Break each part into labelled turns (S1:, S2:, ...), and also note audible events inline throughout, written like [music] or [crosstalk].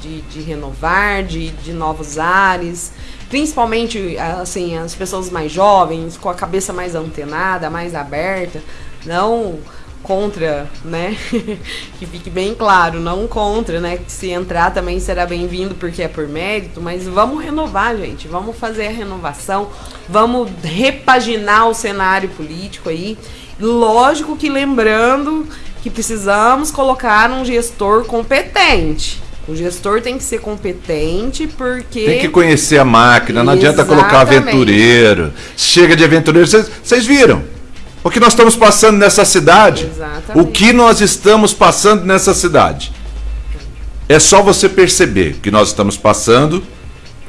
S1: de, de renovar, de, de novos ares, principalmente assim as pessoas mais jovens, com a cabeça mais antenada, mais aberta, não contra, né? [laughs] que fique bem claro, não contra, né? Que se entrar também será bem-vindo porque é por mérito, mas vamos renovar, gente. Vamos fazer a renovação, vamos repaginar o cenário político aí. Lógico que lembrando que precisamos colocar um gestor competente. O gestor tem que ser competente porque.
S2: Tem que conhecer a máquina, não Exatamente. adianta colocar aventureiro. Chega de aventureiro. Vocês viram? O que nós estamos passando nessa cidade? Exatamente. O que nós estamos passando nessa cidade? É só você perceber que nós estamos passando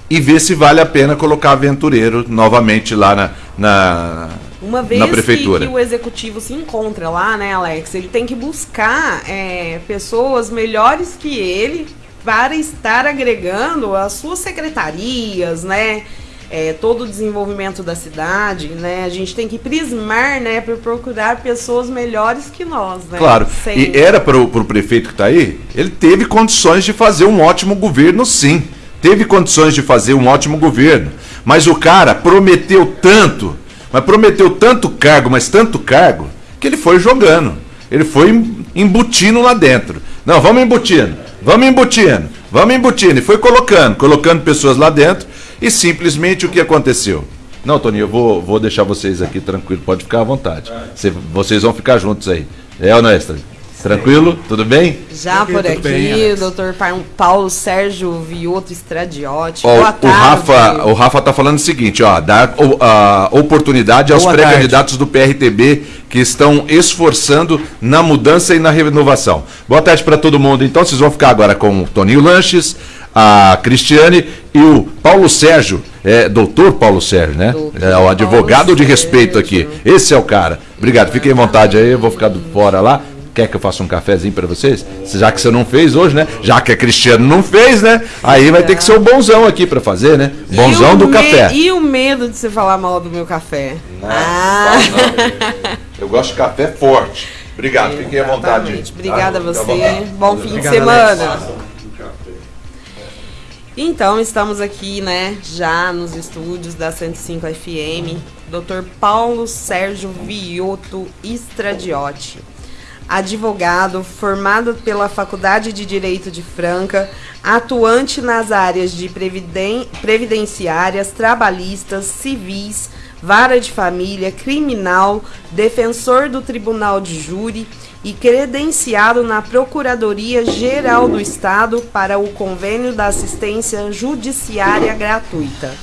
S2: e ver se vale a pena colocar aventureiro novamente lá na, na,
S1: Uma vez
S2: na prefeitura.
S1: Que, que o executivo se encontra lá, né, Alex? Ele tem que buscar é, pessoas melhores que ele para estar agregando as suas secretarias, né? é, todo o desenvolvimento da cidade, né? A gente tem que prismar, né, para procurar pessoas melhores que nós, né?
S2: Claro. Sem... E era para o prefeito que está aí, ele teve condições de fazer um ótimo governo, sim. Teve condições de fazer um ótimo governo. Mas o cara prometeu tanto, mas prometeu tanto cargo, mas tanto cargo, que ele foi jogando. Ele foi embutindo lá dentro. Não, vamos embutindo, vamos embutindo, vamos embutindo. E foi colocando, colocando pessoas lá dentro e simplesmente o que aconteceu? Não, Toninho, eu vou, vou deixar vocês aqui tranquilo, pode ficar à vontade. Cê, vocês vão ficar juntos aí. É, Honestra? Tranquilo? Tudo bem?
S1: Já por aqui, bem, o doutor Paulo Sérgio Vioto Estradiotti.
S2: Ó, Boa tarde. O Rafa, o Rafa tá falando o seguinte, ó, dar a oportunidade aos pré-candidatos do PRTB que estão esforçando na mudança e na renovação. Boa tarde para todo mundo. Então, vocês vão ficar agora com o Toninho Lanches, a Cristiane e o Paulo Sérgio, é, doutor Paulo Sérgio, né? Doutor é o advogado Paulo de respeito Sérgio. aqui. Esse é o cara. Obrigado, fiquem à vontade aí, eu vou ficar do fora lá. Quer que eu faça um cafezinho para vocês? Já que você não fez hoje, né? Já que a Cristiano não fez, né? Aí vai ter que ser o bonzão aqui para fazer, né? Bonzão do café.
S1: E o medo de você falar mal do meu café?
S2: Não, ah. não, eu gosto de café forte. Obrigado, fiquem à vontade.
S1: Obrigada a você. Bom fim de semana. Alex. Então, estamos aqui, né, já nos estúdios da 105 FM, Dr. Paulo Sérgio Vioto Estradiotti, advogado formado pela Faculdade de Direito de Franca, atuante nas áreas de previden previdenciárias, trabalhistas, civis, vara de família, criminal, defensor do Tribunal de Júri e credenciado na Procuradoria Geral do Estado para o convênio da assistência judiciária gratuita.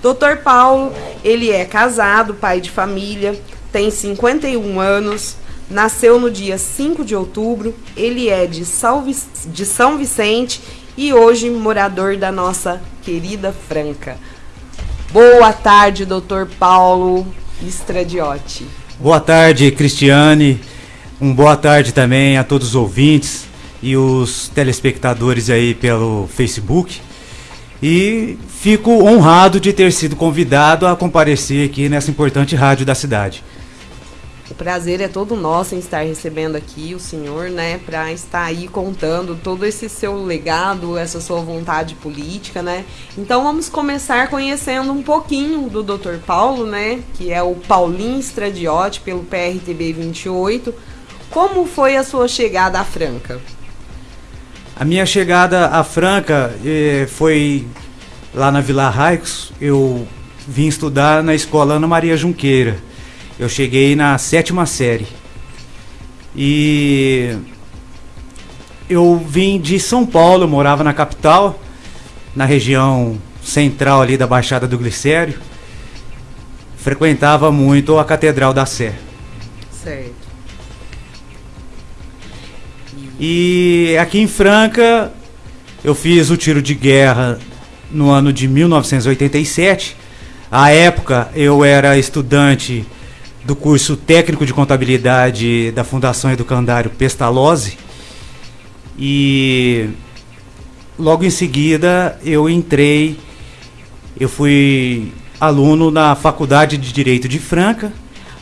S1: Dr. Paulo, ele é casado, pai de família, tem 51 anos, nasceu no dia 5 de outubro, ele é de, de São Vicente e hoje morador da nossa querida Franca. Boa tarde, doutor Paulo Estradiotti.
S3: Boa tarde, Cristiane. Um boa tarde também a todos os ouvintes e os telespectadores aí pelo Facebook. E fico honrado de ter sido convidado a comparecer aqui nessa importante rádio da cidade.
S1: Prazer é todo nosso em estar recebendo aqui o senhor, né, para estar aí contando todo esse seu legado, essa sua vontade política, né? Então vamos começar conhecendo um pouquinho do Dr. Paulo, né, que é o Paulinho Estradiotti pelo PRTB 28 como foi a sua chegada à Franca?
S3: A minha chegada à Franca eh, foi lá na Vila Raicos. Eu vim estudar na escola Ana Maria Junqueira. Eu cheguei na sétima série. E eu vim de São Paulo, eu morava na capital, na região central ali da Baixada do Glicério. Frequentava muito a Catedral da Sé.
S1: Certo.
S3: E aqui em Franca, eu fiz o tiro de guerra no ano de 1987. À época, eu era estudante do curso técnico de contabilidade da Fundação Educandário Pestalozzi. E logo em seguida eu entrei, eu fui aluno na Faculdade de Direito de Franca,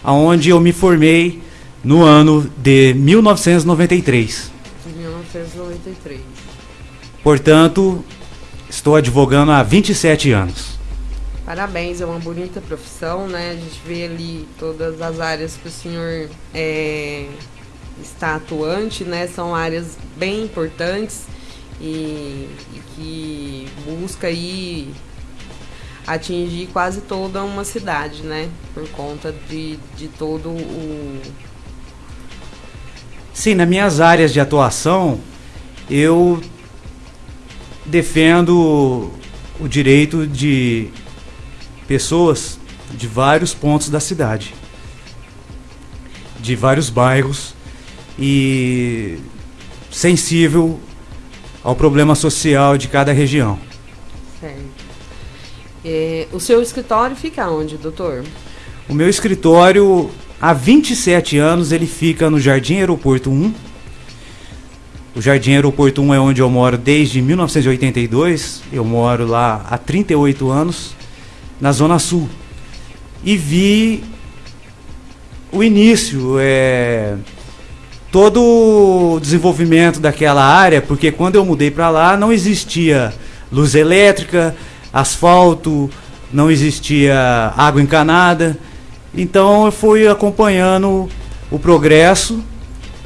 S3: onde eu me formei no ano de 1993.
S1: 1993.
S3: Portanto, estou advogando há 27 anos.
S1: Parabéns, é uma bonita profissão, né? A gente vê ali todas as áreas que o senhor é, está atuante, né? São áreas bem importantes e, e que busca aí atingir quase toda uma cidade, né? Por conta de, de todo o.
S3: Sim, nas minhas áreas de atuação, eu defendo o direito de pessoas de vários pontos da cidade, de vários bairros e sensível ao problema social de cada região.
S1: Certo. É, o seu escritório fica onde, doutor?
S3: O meu escritório, há 27 anos, ele fica no Jardim Aeroporto 1. O Jardim Aeroporto 1 é onde eu moro desde 1982. Eu moro lá há 38 anos, na Zona Sul. E vi o início, é, todo o desenvolvimento daquela área, porque quando eu mudei para lá não existia luz elétrica, asfalto, não existia água encanada. Então eu fui acompanhando o progresso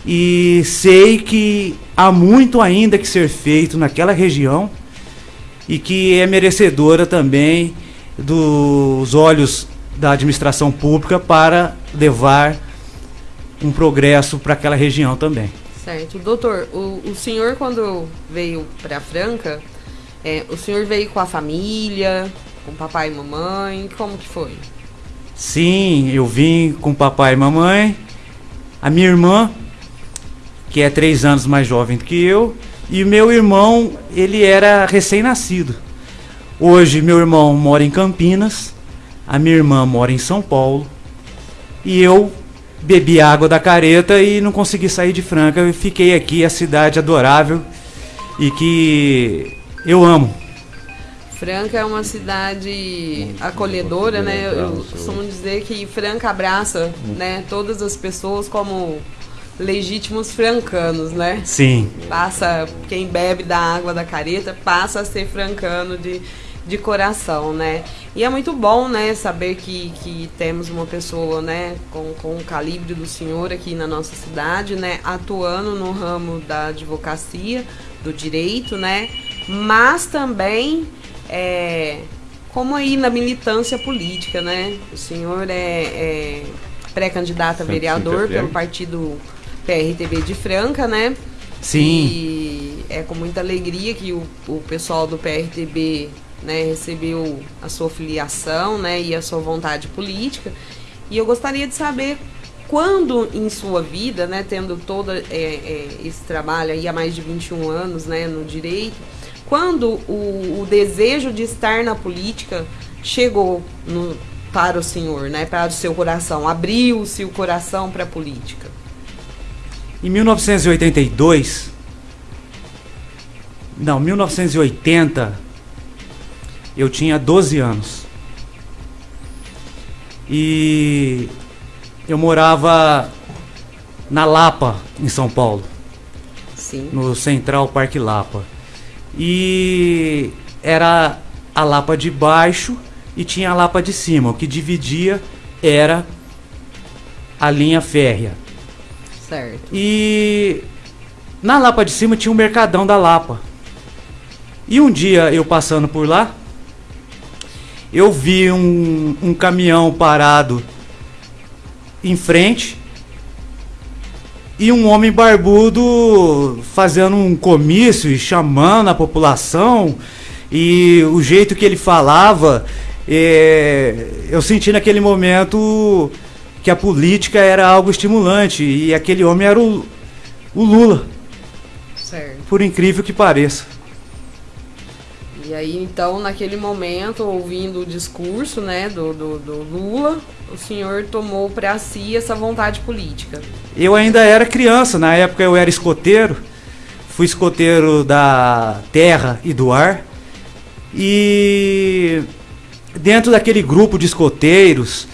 S3: e sei que há muito ainda que ser feito naquela região e que é merecedora também dos olhos da administração pública para levar um progresso para aquela região também.
S1: Certo. Doutor, o, o senhor quando veio para Franca, é, o senhor veio com a família, com papai e mamãe, como que foi?
S3: Sim, eu vim com papai e mamãe, a minha irmã, que é três anos mais jovem do que eu, e meu irmão, ele era recém-nascido. Hoje meu irmão mora em Campinas, a minha irmã mora em São Paulo, e eu bebi água da careta e não consegui sair de Franca. Eu fiquei aqui, a cidade adorável e que eu amo.
S1: Franca é uma cidade acolhedora, né? Eu costumo dizer que Franca abraça, né, todas as pessoas como legítimos francanos, né?
S3: Sim.
S1: Passa quem bebe da água da careta passa a ser francano de, de coração, né? E é muito bom, né, saber que, que temos uma pessoa, né, com, com o calibre do senhor aqui na nossa cidade, né, atuando no ramo da advocacia, do direito, né, mas também é, como aí na militância política, né? O senhor é, é pré-candidato a vereador pelo partido PRTB de Franca, né?
S3: Sim.
S1: E é com muita alegria que o, o pessoal do PRTB né, recebeu a sua filiação né, e a sua vontade política. E eu gostaria de saber quando em sua vida, né, tendo todo é, é, esse trabalho aí há mais de 21 anos né, no direito, quando o, o desejo de estar na política chegou no, para o senhor, né, para o seu coração, abriu-se o coração para a política?
S3: Em 1982, não, 1980, eu tinha 12 anos. E eu morava na Lapa, em São Paulo.
S1: Sim.
S3: No Central Parque Lapa. E era a Lapa de baixo e tinha a Lapa de cima. O que dividia era a linha férrea.
S1: Certo.
S3: E na Lapa de cima tinha o Mercadão da Lapa. E um dia eu passando por lá, eu vi um, um caminhão parado em frente e um homem barbudo fazendo um comício e chamando a população. E o jeito que ele falava é, eu senti naquele momento que a política era algo estimulante e aquele homem era o, o Lula.
S1: Certo.
S3: por incrível que pareça
S1: e aí, então, naquele momento, ouvindo o discurso né, do, do, do Lula, o senhor tomou para si essa vontade política?
S3: Eu ainda era criança, na época eu era escoteiro, fui escoteiro da terra e do ar. E dentro daquele grupo de escoteiros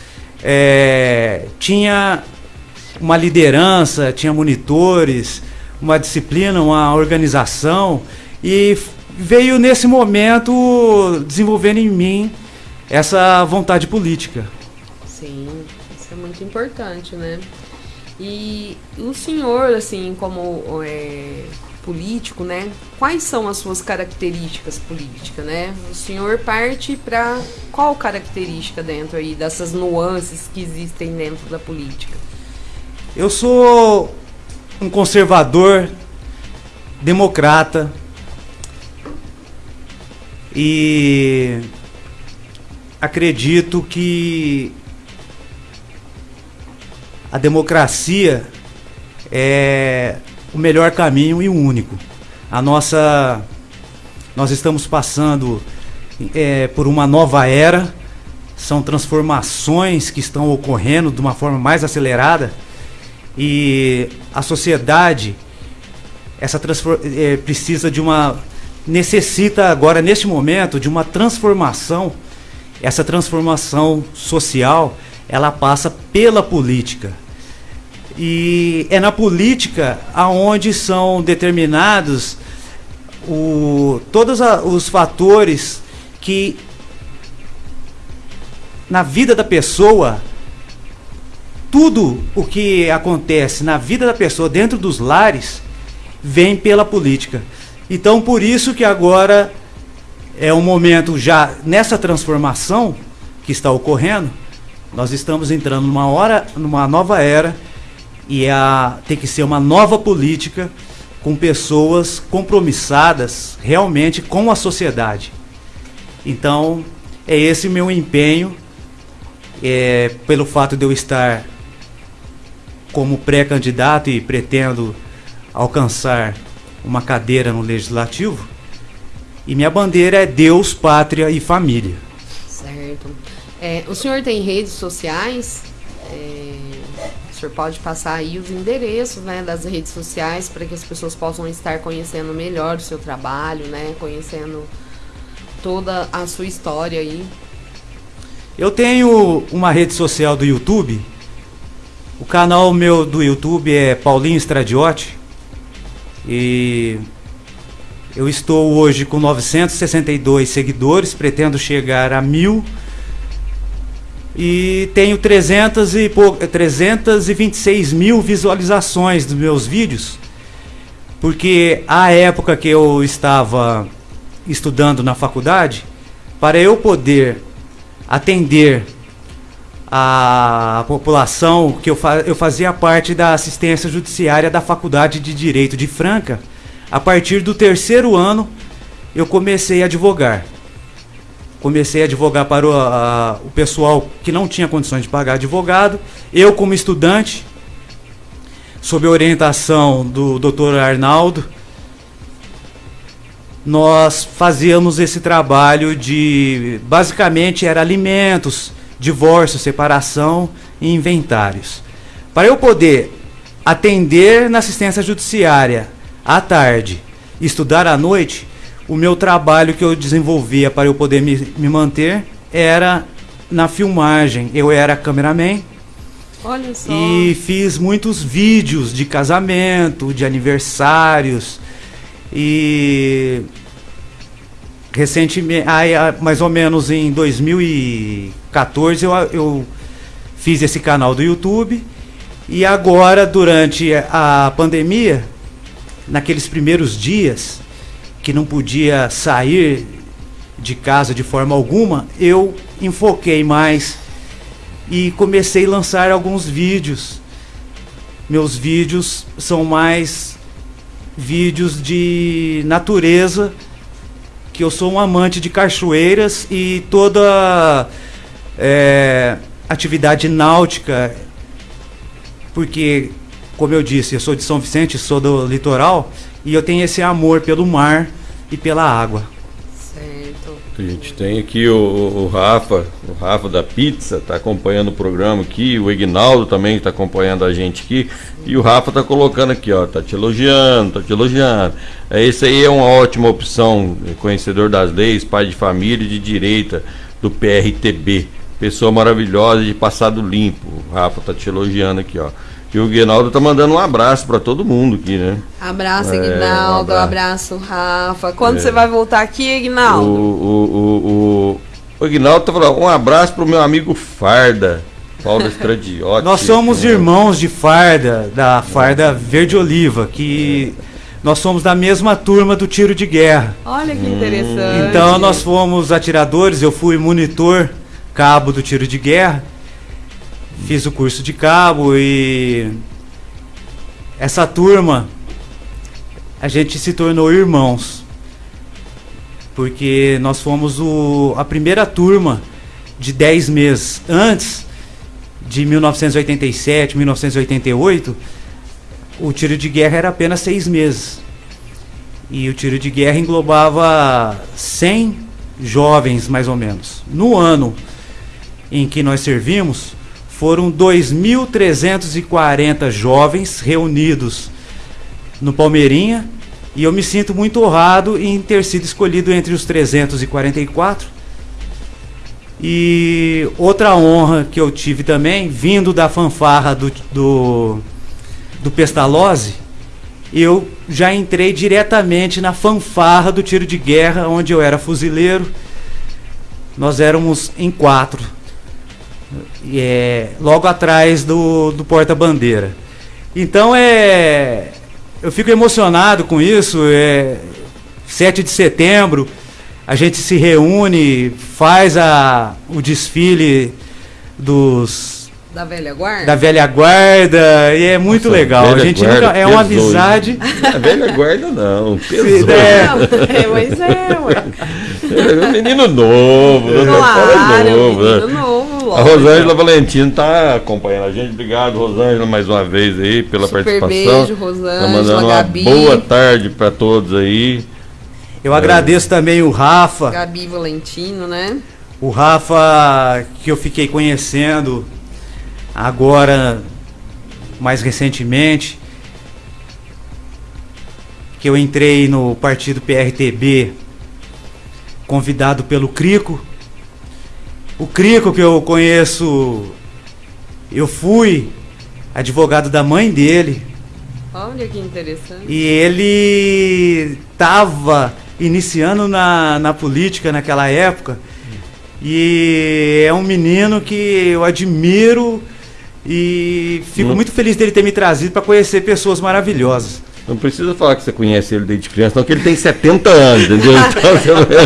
S3: é, tinha uma liderança, tinha monitores, uma disciplina, uma organização. E veio nesse momento desenvolvendo em mim essa vontade política.
S1: Sim, isso é muito importante, né? E o senhor, assim, como é, político, né? Quais são as suas características políticas, né? O senhor parte para qual característica dentro aí dessas nuances que existem dentro da política?
S3: Eu sou um conservador, democrata e acredito que a democracia é o melhor caminho e o único. A nossa, nós estamos passando é, por uma nova era, são transformações que estão ocorrendo de uma forma mais acelerada e a sociedade essa é, precisa de uma necessita agora neste momento de uma transformação. Essa transformação social ela passa pela política. E é na política aonde são determinados o, todos a, os fatores que na vida da pessoa tudo o que acontece na vida da pessoa dentro dos lares vem pela política. Então por isso que agora é um momento já nessa transformação que está ocorrendo, nós estamos entrando numa hora, numa nova era e a, tem que ser uma nova política com pessoas compromissadas realmente com a sociedade. Então, é esse meu empenho, é, pelo fato de eu estar como pré-candidato e pretendo alcançar uma cadeira no legislativo. E minha bandeira é Deus, pátria e família.
S1: Certo. É, o senhor tem redes sociais? É, senhor pode passar aí os endereços né, das redes sociais para que as pessoas possam estar conhecendo melhor o seu trabalho, né? Conhecendo toda a sua história aí.
S3: Eu tenho uma rede social do YouTube. O canal meu do YouTube é Paulinho Estradiotti. E eu estou hoje com 962 seguidores, pretendo chegar a mil. E tenho 300 e 326 mil visualizações dos meus vídeos, porque a época que eu estava estudando na faculdade, para eu poder atender a população, que eu, fa eu fazia parte da assistência judiciária da Faculdade de Direito de Franca, a partir do terceiro ano eu comecei a advogar comecei a advogar para o, a, o pessoal que não tinha condições de pagar advogado. Eu, como estudante, sob orientação do Dr. Arnaldo, nós fazíamos esse trabalho de basicamente era alimentos, divórcio, separação e inventários. Para eu poder atender na assistência judiciária à tarde e estudar à noite, o meu trabalho que eu desenvolvia para eu poder me, me manter era na filmagem. Eu era cameraman.
S1: Olha só.
S3: E fiz muitos vídeos de casamento, de aniversários. E recentemente, aí, mais ou menos em 2014, eu, eu fiz esse canal do YouTube. E agora, durante a pandemia, naqueles primeiros dias, que não podia sair de casa de forma alguma, eu enfoquei mais e comecei a lançar alguns vídeos. Meus vídeos são mais vídeos de natureza, que eu sou um amante de cachoeiras e toda é, atividade náutica, porque, como eu disse, eu sou de São Vicente, sou do litoral, e eu tenho esse amor pelo mar e pela água.
S2: A gente tem aqui o, o Rafa, o Rafa da Pizza, está acompanhando o programa aqui, o Ignaldo também está acompanhando a gente aqui, e o Rafa está colocando aqui, ó, tá te elogiando, tá te elogiando. É, esse aí é uma ótima opção, conhecedor das leis, pai de família de direita do PRTB. Pessoa maravilhosa de passado limpo. O Rafa tá te elogiando aqui, ó.
S4: E o Guinaldo tá mandando um abraço para todo mundo aqui, né?
S1: Abraço, é, Guinaldo. Um abraço. abraço. Rafa. Quando é. você vai voltar aqui, Guinaldo? O,
S4: o, o, o, o Guinaldo tá falando, um abraço pro meu amigo Farda. Paulo Estradiotti.
S3: Nós somos irmãos de Farda, da Farda Verde Oliva, que nós somos da mesma turma do tiro de guerra.
S1: Olha que interessante.
S3: Então nós fomos atiradores, eu fui monitor cabo do tiro de guerra. Fiz o curso de cabo e essa turma a gente se tornou irmãos. Porque nós fomos o, a primeira turma de 10 meses. Antes de 1987, 1988, o tiro de guerra era apenas seis meses. E o tiro de guerra englobava 100 jovens, mais ou menos. No ano em que nós servimos, foram 2.340 jovens reunidos no Palmeirinha. E eu me sinto muito honrado em ter sido escolhido entre os 344. E outra honra que eu tive também, vindo da fanfarra do, do do Pestalozzi, eu já entrei diretamente na fanfarra do tiro de guerra, onde eu era fuzileiro. Nós éramos em quatro, é, logo atrás do, do porta-bandeira. Então é, eu fico emocionado com isso. É, 7 de setembro, a gente se reúne, faz a, o desfile dos
S1: da velha guarda?
S3: Da velha guarda, e é muito Nossa, legal. A gente guarda, nunca, é uma amizade.
S4: A velha guarda não, [laughs] pesou. É. é, mas é, ué. É menino novo, claro, é novo. Menino né? novo, A Rosângela Valentino está acompanhando a gente. Obrigado, Rosângela, mais uma vez aí pela Super participação. Beijo, Rosângela. Tá mandando uma Gabi. boa tarde para todos aí.
S3: Eu é. agradeço também o Rafa.
S1: Gabi Valentino, né?
S3: O Rafa que eu fiquei conhecendo Agora, mais recentemente, que eu entrei no partido PRTB, convidado pelo Crico. O Crico que eu conheço, eu fui advogado da mãe dele.
S1: Olha que interessante.
S3: E ele estava iniciando na, na política naquela época. E é um menino que eu admiro e fico muito feliz dele ter me trazido para conhecer pessoas maravilhosas.
S4: Não precisa falar que você conhece ele desde criança, não, que ele tem 70 anos, entendeu? [laughs]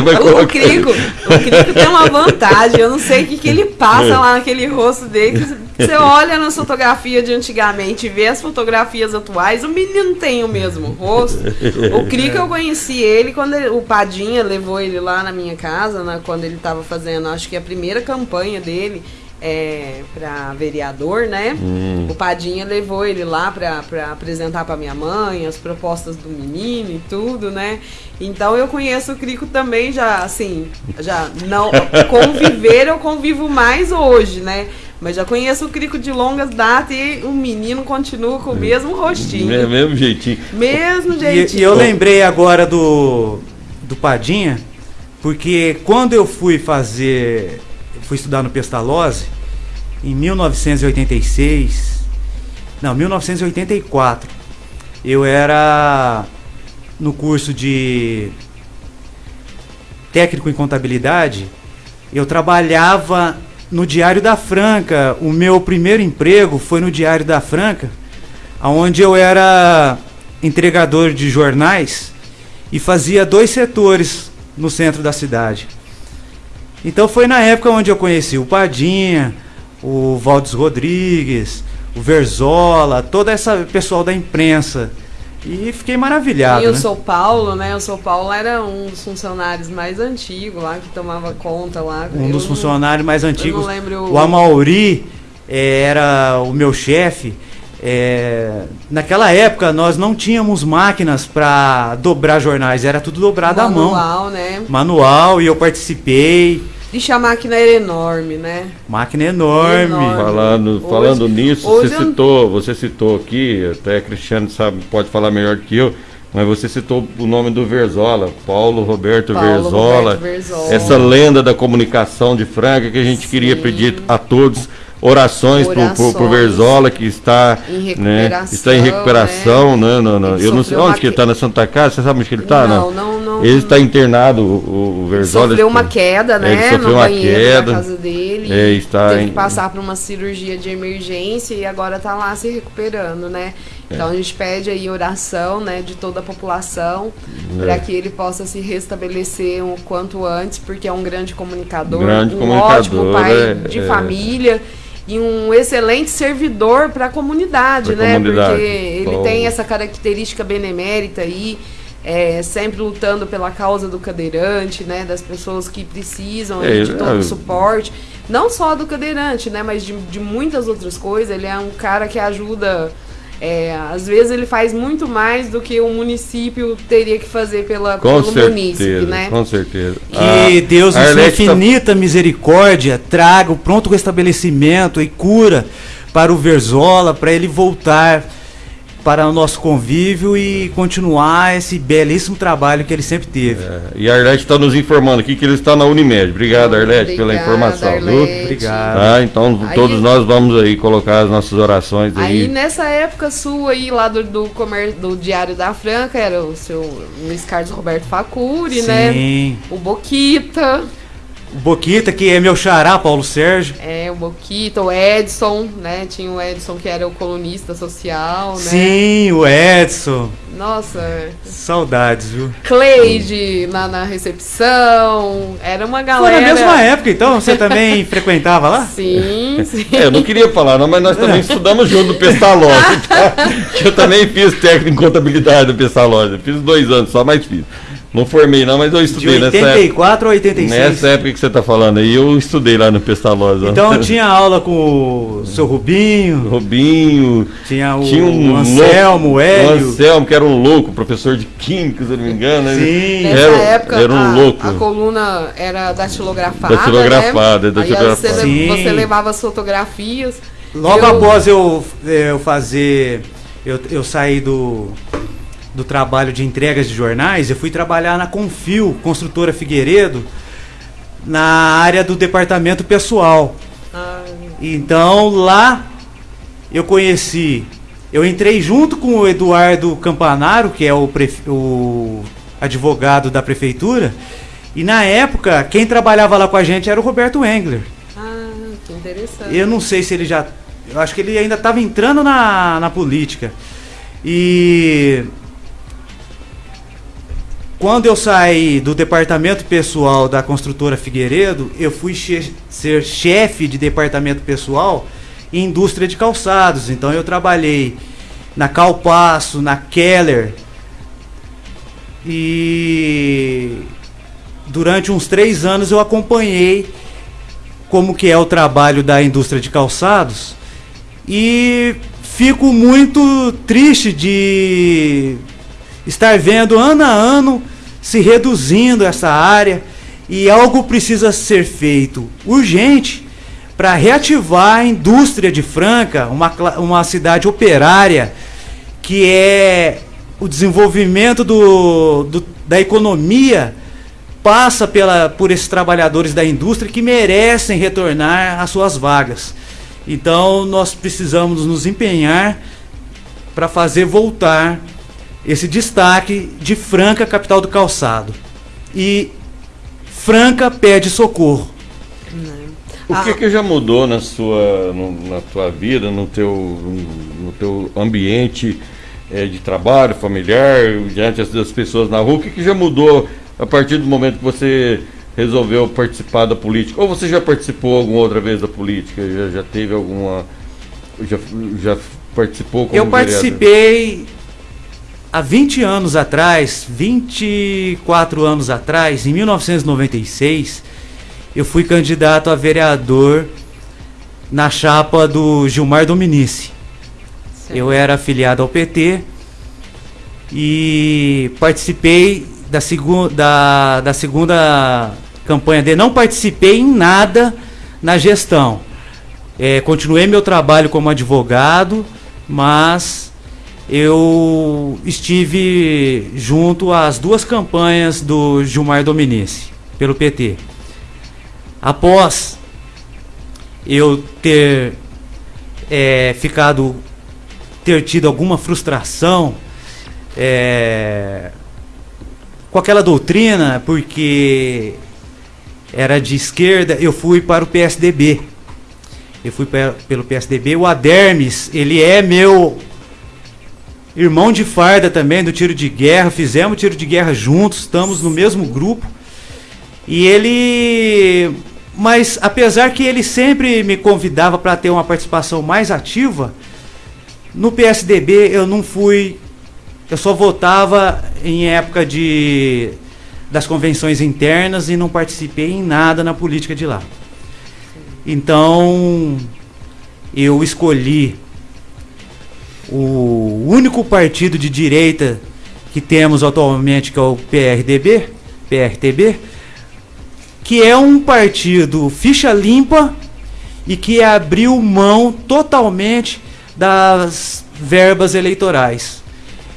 S1: Então, o, Crico, o Crico tem uma vantagem, eu não sei o que, que ele passa lá naquele rosto dele. Você olha nas fotografias de antigamente e vê as fotografias atuais, o menino tem o mesmo rosto. O Crico eu conheci ele quando ele, o Padinha levou ele lá na minha casa, né, quando ele estava fazendo, acho que a primeira campanha dele é, para vereador, né? Hum. O Padinha levou ele lá para apresentar para minha mãe as propostas do menino e tudo, né? Então eu conheço o Crico também já, assim, já não [laughs] conviver eu convivo mais hoje, né? Mas já conheço o Crico de longas datas e o menino continua com o mesmo rostinho.
S4: É, mesmo jeitinho.
S1: Mesmo jeitinho.
S3: E, e eu lembrei agora do, do Padinha, porque quando eu fui fazer fui estudar no Pestalozzi em 1986, não, 1984. Eu era no curso de técnico em contabilidade, eu trabalhava no Diário da Franca. O meu primeiro emprego foi no Diário da Franca, onde eu era entregador de jornais e fazia dois setores no centro da cidade. Então foi na época onde eu conheci o Padinha, o Valdes Rodrigues, o Verzola, toda essa pessoal da imprensa. E fiquei maravilhado.
S1: E o
S3: né?
S1: São Paulo, né? O São Paulo era um dos funcionários mais antigos lá, que tomava conta lá.
S3: Um eu dos funcionários mais antigos. Eu
S1: não lembro
S3: o Amauri eh, era o meu chefe. É, naquela época nós não tínhamos máquinas para dobrar jornais, era tudo dobrado
S1: Manual,
S3: à mão.
S1: Manual, né?
S3: Manual, e eu participei.
S1: Ixi, a máquina era enorme, né?
S3: Máquina enorme. enorme.
S4: Falando, hoje, falando nisso, hoje você, eu... citou, você citou aqui, até Cristiano sabe, pode falar melhor que eu, mas você citou o nome do Verzola, Paulo Roberto, Paulo Verzola, Roberto Verzola. Essa lenda da comunicação de Franca que a gente Sim. queria pedir a todos orações, orações para o Verzola, que está em né, está em recuperação. Né? Não, não, Eu não sei onde que ele está, na Santa Casa, você sabe onde que ele está?
S1: Não, não, não.
S4: Ele está internado, o, o Verzola.
S1: Sofreu uma queda, né?
S4: Ele sofreu uma queda. Na
S1: casa dele.
S4: É, está
S1: teve
S4: em...
S1: que passar por uma cirurgia de emergência e agora está lá se recuperando, né? Então a gente pede aí oração, né, de toda a população, é. para que ele possa se restabelecer o quanto antes, porque é um grande comunicador,
S4: grande
S1: um
S4: comunicador,
S1: ótimo pai
S4: é,
S1: de é. família e um excelente servidor para a comunidade, pra né? Comunidade. Porque ele Bom. tem essa característica benemérita aí, é, sempre lutando pela causa do cadeirante, né? Das pessoas que precisam é, de todo o suporte. Não só do cadeirante, né? Mas de, de muitas outras coisas. Ele é um cara que ajuda é, às vezes ele faz muito mais do que o município teria que fazer pela,
S4: com
S1: pelo
S4: certeza,
S1: município, né?
S4: Com certeza.
S3: Que ah, Deus, em sua infinita tá... misericórdia, traga o pronto restabelecimento e cura para o Verzola, para ele voltar para o nosso convívio e continuar esse belíssimo trabalho que ele sempre teve. É,
S4: e a Arlete está nos informando aqui que ele está na Unimed. Obrigado, Arlete, pela informação.
S1: Arlete.
S3: Obrigado.
S4: Ah, então aí, todos nós vamos aí colocar as nossas orações aí.
S1: Aí nessa época sua aí, lá do, do, comer, do Diário da Franca, era o seu Luiz Carlos Roberto Facuri,
S3: Sim.
S1: né? O Boquita.
S3: O Boquita, que é meu xará, Paulo Sérgio.
S1: É, o Boquita, o Edson, né? Tinha o Edson que era o colunista social, né?
S3: Sim, o Edson.
S1: Nossa.
S3: Saudades, viu?
S1: Cleide na, na recepção. Era uma galera.
S3: Foi na mesma época, então? Você também [laughs] frequentava lá?
S1: Sim, sim.
S4: É, eu não queria falar, não, mas nós também [laughs] estudamos junto no Pestalozzi. Tá? [laughs] Eu também fiz técnico em contabilidade no Pestalozzi. Fiz dois anos só, mas fiz. Não formei não, mas eu estudei
S3: nessa época. 84 ou 86?
S4: Nessa época que você está falando aí, eu estudei lá no Pestalosa.
S3: Então [laughs] tinha aula com o seu Rubinho.
S4: Rubinho.
S3: Tinha o, tinha um Anselmo, o Hélio.
S4: O Anselmo, que era um louco, professor de Química, se eu não me engano.
S1: Sim. Nessa era, época, era um a, louco. a coluna era datilografada,
S4: Datilografada,
S1: né?
S4: datilografada.
S1: Você, você, levava as fotografias.
S3: Logo eu... após eu, eu fazer... Eu, eu saí do do trabalho de entregas de jornais, eu fui trabalhar na Confio, construtora Figueiredo, na área do departamento pessoal. Então lá eu conheci, eu entrei junto com o Eduardo Campanaro, que é o, o advogado da prefeitura, e na época quem trabalhava lá com a gente era o Roberto Engler.
S1: Ah, que interessante.
S3: Eu não sei se ele já. Eu acho que ele ainda estava entrando na, na política. E quando eu saí do departamento pessoal da construtora Figueiredo, eu fui che ser chefe de departamento pessoal em indústria de calçados. Então eu trabalhei na Calpasso, na Keller. E durante uns três anos eu acompanhei como que é o trabalho da indústria de calçados. E fico muito triste de estar vendo ano a ano se reduzindo essa área e algo precisa ser feito urgente para reativar a indústria de Franca, uma, uma cidade operária que é o desenvolvimento do, do, da economia passa pela, por esses trabalhadores da indústria que merecem retornar às suas vagas. Então nós precisamos nos empenhar para fazer voltar esse destaque de Franca, capital do calçado. E Franca pede socorro.
S4: O que, ah. que já mudou na sua, no, na tua vida, no teu, no teu ambiente é, de trabalho familiar, diante das pessoas na rua? O que, que já mudou a partir do momento que você resolveu participar da política? Ou você já participou alguma outra vez da política? Já, já teve alguma. Já, já participou como
S3: Eu participei há 20 anos atrás, 24 anos atrás, em 1996, eu fui candidato a vereador na chapa do Gilmar Dominici. Certo. Eu era afiliado ao PT e participei da, segu da, da segunda campanha dele. Não participei em nada na gestão. É, continuei meu trabalho como advogado, mas eu estive junto às duas campanhas do Gilmar Dominici, pelo PT. Após eu ter é, ficado, ter tido alguma frustração é, com aquela doutrina, porque era de esquerda, eu fui para o PSDB. Eu fui pelo PSDB. O Adermes, ele é meu irmão de farda também, do tiro de guerra. Fizemos tiro de guerra juntos, estamos no mesmo grupo. E ele. Mas apesar que ele sempre me convidava para ter uma participação mais ativa, no PSDB eu não fui. Eu só votava em época de das convenções internas e não participei em nada na política de lá. Então eu escolhi o único partido de direita que temos atualmente, que é o PRDB, PRTB, que é um partido ficha limpa e que abriu mão totalmente das verbas eleitorais.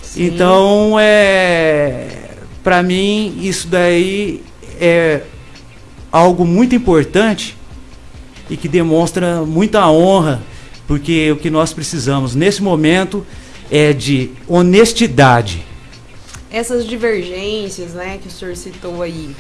S3: Sim. Então, é, para mim, isso daí é algo muito importante e que demonstra muita honra, porque o que nós precisamos nesse momento é de honestidade.
S1: Essas divergências, né, que o senhor citou aí,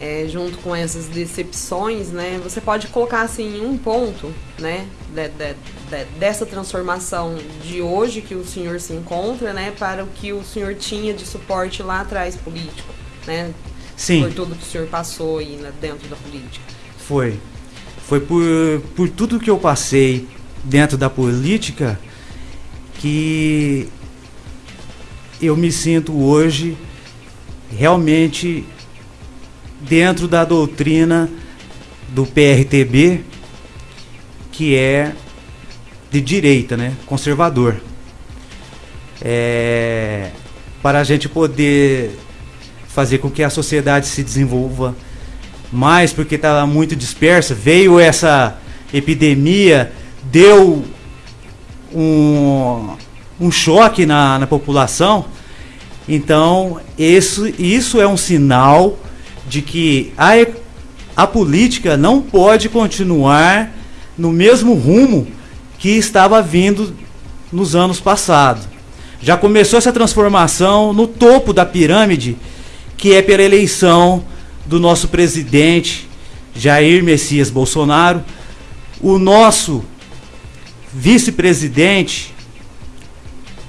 S1: é, junto com essas decepções, né, você pode colocar assim um ponto, né, de, de, de, dessa transformação de hoje que o senhor se encontra, né, para o que o senhor tinha de suporte lá atrás político, né?
S3: Sim.
S1: Por tudo que o senhor passou aí né, dentro da política.
S3: Foi. Foi por, por tudo que eu passei dentro da política que eu me sinto hoje realmente dentro da doutrina do PRTB, que é de direita, né? conservador. É, para a gente poder fazer com que a sociedade se desenvolva mais, porque estava muito dispersa, veio essa epidemia, deu um, um choque na, na população. Então, isso, isso é um sinal de que a, a política não pode continuar no mesmo rumo que estava vindo nos anos passados. Já começou essa transformação no topo da pirâmide, que é pela eleição do nosso presidente Jair Messias Bolsonaro, o nosso vice-presidente,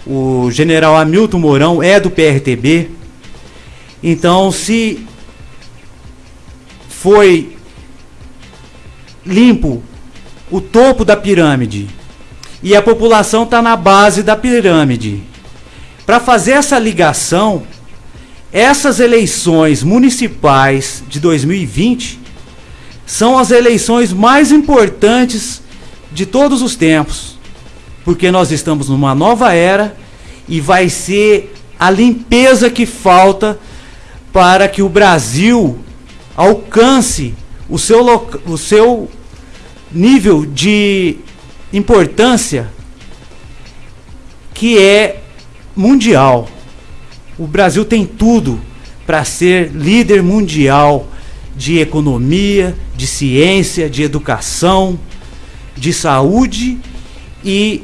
S3: o general Hamilton Mourão, é do PRTB. Então, se foi limpo o topo da pirâmide e a população está na base da pirâmide. Para fazer essa ligação, essas eleições municipais de 2020 são as eleições mais importantes de todos os tempos, porque nós estamos numa nova era e vai ser a limpeza que falta para que o Brasil alcance o seu, o seu nível de importância que é mundial. O Brasil tem tudo para ser líder mundial de economia, de ciência, de educação, de saúde e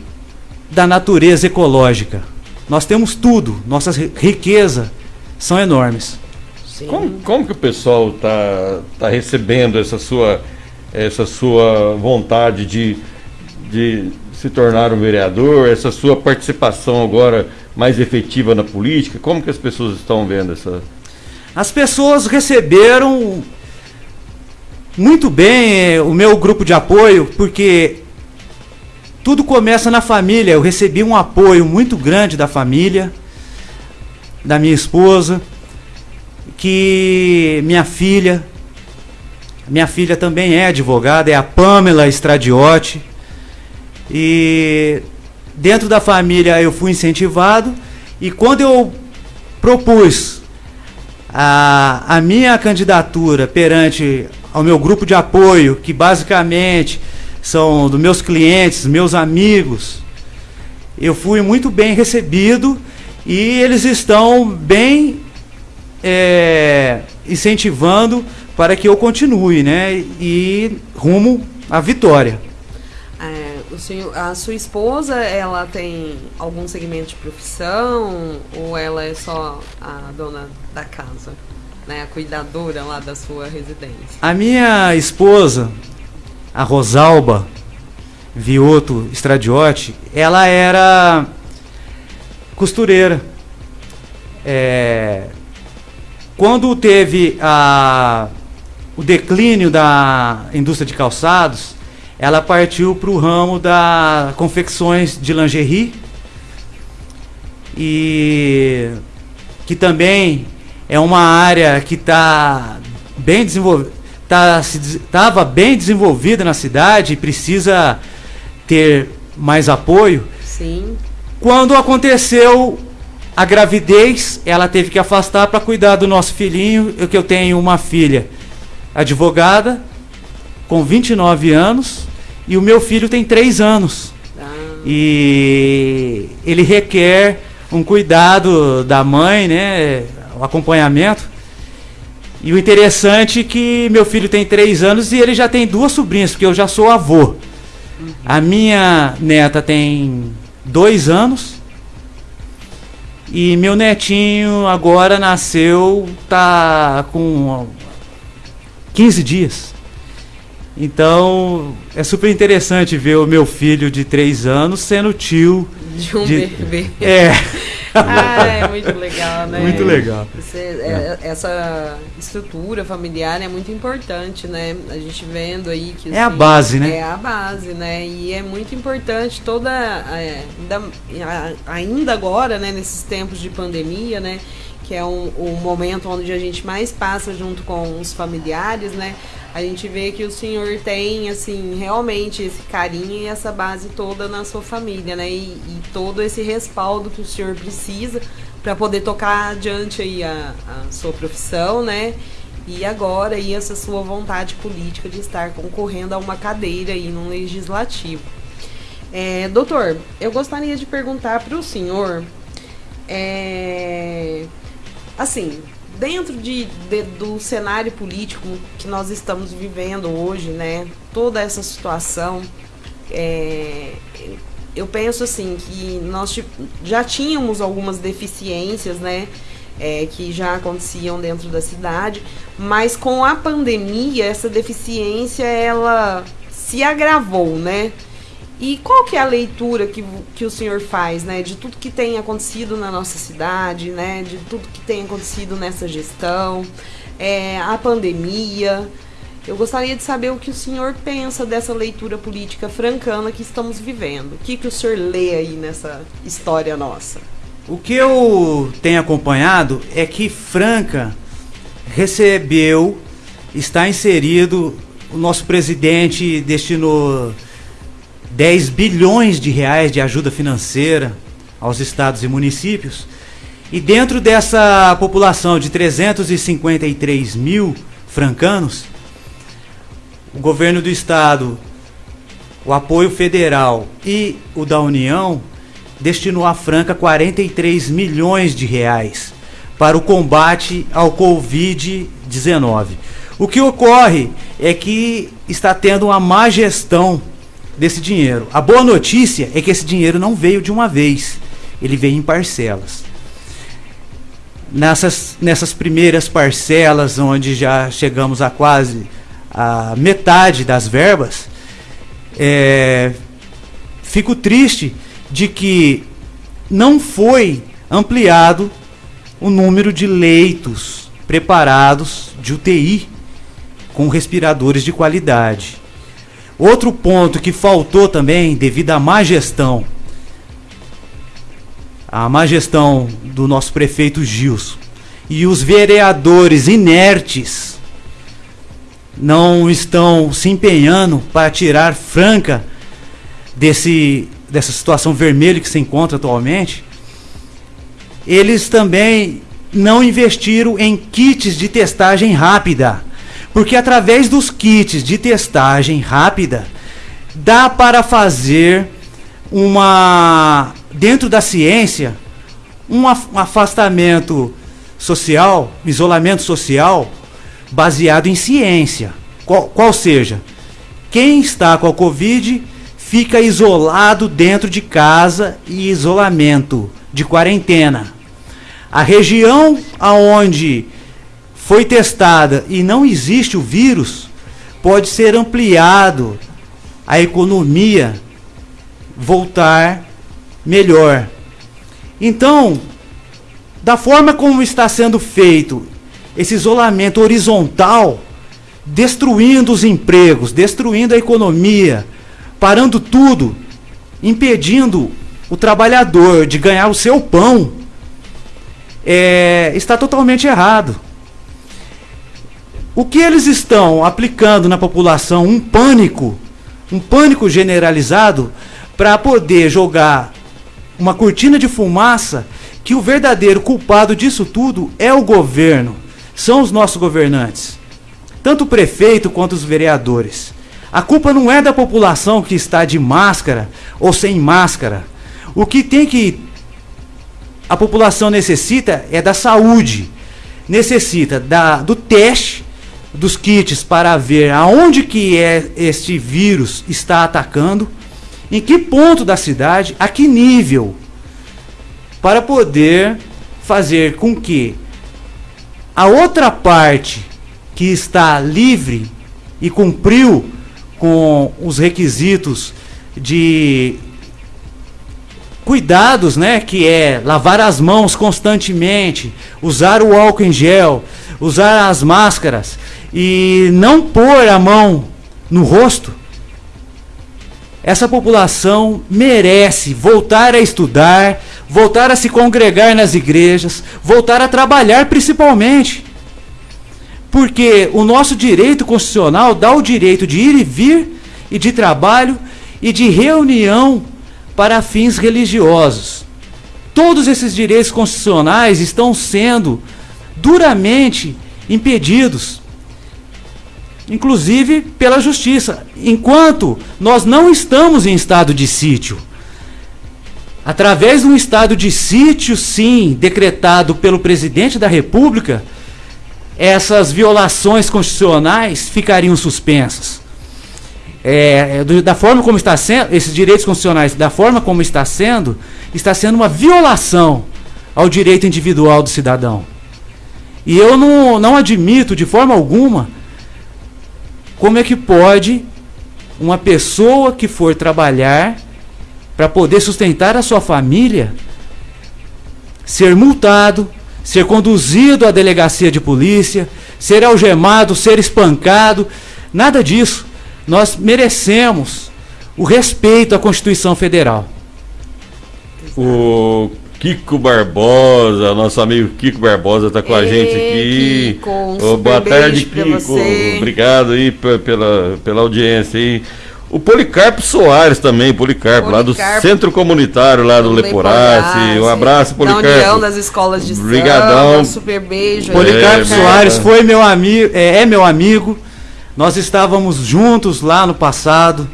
S3: da natureza ecológica. Nós temos tudo, nossas riquezas são enormes.
S4: Como, como que o pessoal está tá recebendo essa sua, essa sua vontade de, de se tornar um vereador, essa sua participação agora mais efetiva na política? Como que as pessoas estão vendo essa?
S3: As pessoas receberam muito bem eh, o meu grupo de apoio, porque tudo começa na família. Eu recebi um apoio muito grande da família, da minha esposa que minha filha, minha filha também é advogada, é a Pamela Stradiotti. E dentro da família eu fui incentivado e quando eu propus a, a minha candidatura perante ao meu grupo de apoio, que basicamente são dos meus clientes, meus amigos, eu fui muito bem recebido e eles estão bem é, incentivando para que eu continue, né? E rumo à vitória.
S1: senhor, a sua esposa, ela tem algum segmento de profissão ou ela é só a dona da casa, né, a cuidadora lá da sua residência?
S3: A minha esposa, a Rosalba Vioto Stradiotti, ela era costureira. É, quando teve a, o declínio da indústria de calçados, ela partiu para o ramo da confecções de lingerie e que também é uma área que está bem desenvolvida, estava tá, bem desenvolvida na cidade e precisa ter mais apoio.
S1: Sim.
S3: Quando aconteceu a gravidez, ela teve que afastar para cuidar do nosso filhinho, eu que eu tenho uma filha advogada com 29 anos e o meu filho tem 3 anos. Ah. E ele requer um cuidado da mãe, né, o acompanhamento. E o interessante é que meu filho tem 3 anos e ele já tem duas sobrinhas, porque eu já sou avô. A minha neta tem 2 anos. E meu netinho agora nasceu, tá com 15 dias. Então, é super interessante ver o meu filho de 3 anos sendo tio
S1: de um de, bebê.
S3: É. [laughs]
S1: ah, [laughs] é muito legal, né?
S3: Muito legal.
S1: Você, é, essa estrutura familiar é muito importante, né? A gente vendo aí que.
S3: É assim, a base, né?
S1: É a base, né? E é muito importante toda. É, ainda, ainda agora, né, nesses tempos de pandemia, né? Que é um, o momento onde a gente mais passa junto com os familiares, né? A gente vê que o senhor tem, assim, realmente esse carinho e essa base toda na sua família, né? E, e todo esse respaldo que o senhor precisa para poder tocar adiante aí a, a, sua profissão, né? E agora aí essa sua vontade política de estar concorrendo a uma cadeira aí no legislativo. É, doutor, eu gostaria de perguntar para o senhor, é, assim, dentro de, de, do cenário político que nós estamos vivendo hoje, né? Toda essa situação, é, eu penso assim que nós já tínhamos algumas deficiências, né? É, que já aconteciam dentro da cidade, mas com a pandemia essa deficiência ela se agravou, né? E qual que é a leitura que, que o senhor faz, né, de tudo que tem acontecido na nossa cidade, né, de tudo que tem acontecido nessa gestão, é, a pandemia? Eu gostaria de saber o que o senhor pensa dessa leitura política francana que estamos vivendo. O que, que o senhor lê aí nessa história nossa?
S3: O que eu tenho acompanhado é que Franca recebeu, está inserido, o nosso presidente destinou 10 bilhões de reais de ajuda financeira aos estados e municípios. E dentro dessa população de 353 mil francanos, o governo do estado, o apoio federal e o da União destinou à Franca 43 milhões de reais para o combate ao Covid-19. O que ocorre é que está tendo uma má gestão desse dinheiro. A boa notícia é que esse dinheiro não veio de uma vez, ele veio em parcelas. Nessas, nessas primeiras parcelas, onde já chegamos a quase a metade das verbas, é, fico triste de que não foi ampliado o número de leitos preparados de UTI com respiradores de qualidade. Outro ponto que faltou também, devido à má gestão, a má gestão do nosso prefeito Gilson e os vereadores inertes não estão se empenhando para tirar Franca desse, dessa situação vermelha que se encontra atualmente, eles também não investiram em kits de testagem rápida. Porque através dos kits de testagem rápida, dá para fazer uma dentro da ciência um afastamento social, isolamento social baseado em ciência. Qual, qual seja, quem está com a Covid fica isolado dentro de casa e isolamento de quarentena. A região aonde foi testada e não existe o vírus pode ser ampliado a economia voltar melhor. Então, da forma como está sendo feito esse isolamento horizontal, destruindo os empregos, destruindo a economia, parando tudo, impedindo o trabalhador de ganhar o seu pão, é, está totalmente errado. O que eles estão aplicando na população? Um pânico, um pânico generalizado para poder jogar uma cortina de fumaça que o verdadeiro culpado disso tudo é o governo, são os nossos governantes, tanto o prefeito quanto os vereadores. A culpa não é da população que está de máscara ou sem máscara. O que tem que a população necessita é da saúde, necessita da, do teste dos kits para ver aonde que é este vírus está atacando em que ponto da cidade, a que nível, para poder fazer com que a outra parte que está livre e cumpriu com os requisitos de cuidados, né, que é lavar as mãos constantemente, usar o álcool em gel, usar as máscaras e não pôr a mão no rosto, essa população merece voltar a estudar, voltar a se congregar nas igrejas, voltar a trabalhar principalmente. Porque o nosso direito constitucional dá o direito de ir e vir, e de trabalho, e de reunião para fins religiosos. Todos esses direitos constitucionais estão sendo duramente impedidos inclusive pela justiça. Enquanto nós não estamos em estado de sítio, através de um estado de sítio, sim, decretado pelo presidente da República, essas violações constitucionais ficariam suspensas. É, é da forma como está sendo, esses direitos constitucionais, da forma como está sendo, está sendo uma violação ao direito individual do cidadão. E eu não, não admito de forma alguma como é que pode uma pessoa que for trabalhar para poder sustentar a sua família ser multado, ser conduzido à delegacia de polícia, ser algemado, ser espancado? Nada disso. Nós merecemos o respeito à Constituição Federal.
S4: O Kiko Barbosa, nosso amigo Kiko Barbosa está com Ei, a gente aqui. Kiko, um oh, boa tarde, Kiko. Obrigado aí pela, pela audiência aí. O Policarpo Soares também, Policarpo, Policarpo, lá do Centro Comunitário, lá do, Leporace. Um abraço, Policarpo. Da
S1: União das Escolas de
S4: Obrigadão.
S1: Samba, super beijo.
S3: Policarpo é, Soares foi meu amigo, é, é, meu amigo. Nós estávamos juntos lá no passado.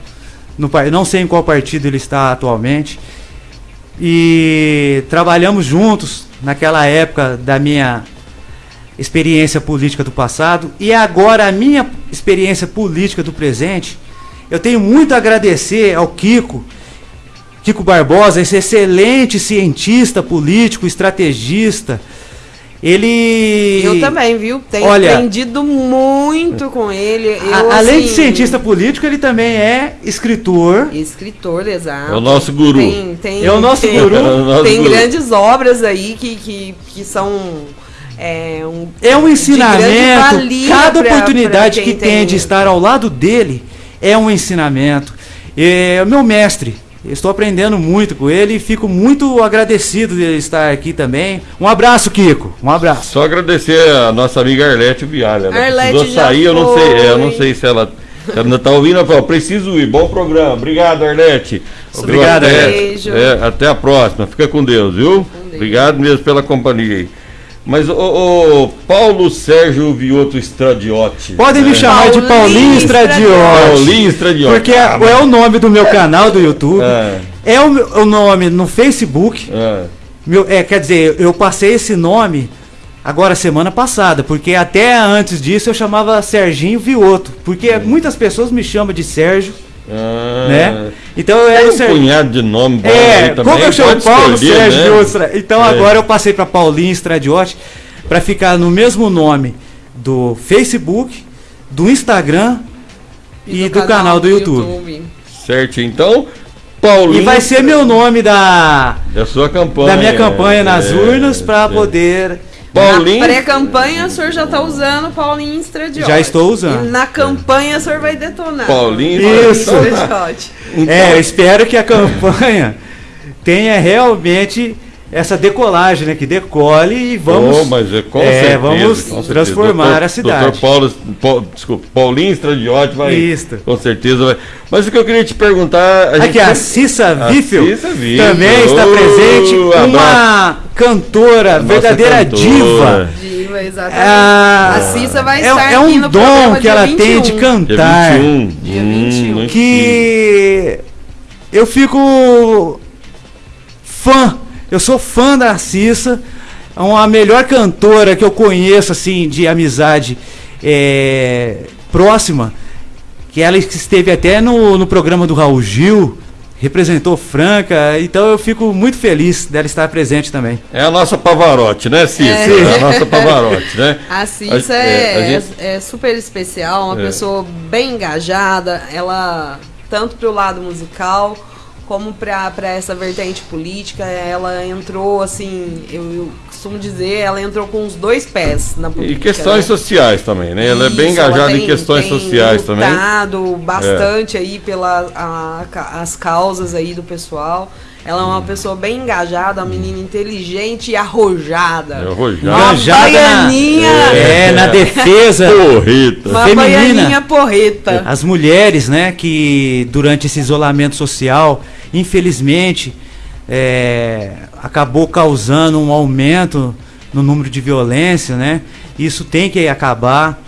S3: No, não sei em qual partido ele está atualmente. E trabalhamos juntos naquela época da minha experiência política do passado e agora a minha experiência política do presente. Eu tenho muito a agradecer ao Kiko, Kiko Barbosa, esse excelente cientista político, estrategista, ele.
S1: Eu também, viu? Tenho Olha, aprendido muito com ele. Eu,
S3: a, além assim, de cientista político, ele também é escritor.
S1: Escritor, exato.
S4: É o nosso guru.
S1: Tem, tem,
S3: é o nosso tem, guru. [laughs] É
S1: tem grandes obras aí que, que, que são. É um,
S3: é um ensinamento. Cada oportunidade pra, pra que tem de estar ao lado dele é um ensinamento. É, meu mestre, Estou aprendendo muito com ele e fico muito agradecido de estar aqui também. Um abraço, Kiko. Um abraço.
S4: Só agradecer a nossa amiga Arlete Vialha. Ela Arlete precisou sair, eu não sei, eu não sei se ela, ainda está ouvindo. Ela falou, preciso ir. Bom programa. Obrigado, Arlete.
S3: Obrigado,
S4: até, Beijo. É, até a próxima. Fica com Deus, viu? Com Deus. Obrigado mesmo pela companhia aí. Mas o, o, Paulo Sérgio Vioto Estradiotti.
S3: Podem né? me chamar Paulinho de Paulinho Estradiotti.
S4: Paulinho Estradiotti.
S3: Porque ah, é, é, o nome do meu canal do YouTube. É, é o, o, nome no Facebook. É. Meu, é, quer dizer, eu passei esse nome agora semana passada, porque até antes disso eu chamava Serginho Vioto. Porque muitas pessoas me chamam de Sérgio. Ah. Né? Então eu era
S4: um Ser... punhado de nome
S3: bom é, também. Como eu chamo Paulo Sérgio né? Então é. agora eu passei para Paulinho Stradiotti para ficar no mesmo nome do Facebook, do Instagram e, e do, do, canal, canal do, do YouTube. YouTube.
S4: Certo, então Paulinho.
S3: E vai ser meu nome da
S4: da sua campanha.
S3: Da minha campanha nas é, urnas para é. poder
S1: Paulinho. Na pré-campanha o senhor já está usando Paulinho Estradiote.
S3: Já estou usando.
S1: E na campanha o senhor vai detonar.
S4: Paulinho
S3: Isso. Então, é, eu espero que a campanha tenha realmente essa decolagem, né? Que decole e vamos. Oh,
S4: mas é, com
S3: é,
S4: certeza,
S3: vamos
S4: com
S3: transformar doutor, a cidade.
S4: Doutor Paulo, Paulo, desculpa, Paulinho Estradiote vai. Isso. Com certeza vai. Mas o que eu queria te perguntar.
S3: A Aqui, a Cissa Wiffel também está presente. Uma cantora, Nossa verdadeira cantora. diva.
S1: Diva, exatamente. Ah, a Cissa vai é, estar
S3: é um dom que ela 21. tem de cantar.
S4: Dia 21. Dia 21.
S3: Hum, que eu fico fã eu sou fã da Cissa, uma melhor cantora que eu conheço, assim, de amizade é, próxima, que ela esteve até no, no programa do Raul Gil, representou Franca, então eu fico muito feliz dela estar presente também.
S4: É a nossa Pavarotti, né, Cissa? É, é a nossa Pavarotti, né?
S1: A Cissa é, é, gente... é, super especial, uma é. pessoa bem engajada, ela, tanto para o lado musical como para essa vertente política, ela entrou assim, eu, eu, costumo dizer, ela entrou com os dois pés na política.
S4: E questões né? sociais também, né? Ela Isso, é bem engajada tem, em questões tem sociais também.
S1: bastante é. aí pelas as causas aí do pessoal. Ela é uma pessoa bem engajada, uma menina inteligente e arrojada. É
S4: arrojada.
S1: Uma baianinha.
S3: É, é, na defesa. [laughs]
S4: Porreta.
S1: Uma feminina. baianinha porreta.
S3: As mulheres, né, que durante esse isolamento social infelizmente, é, acabou causando um aumento no número de violência, né? Isso tem que acabar.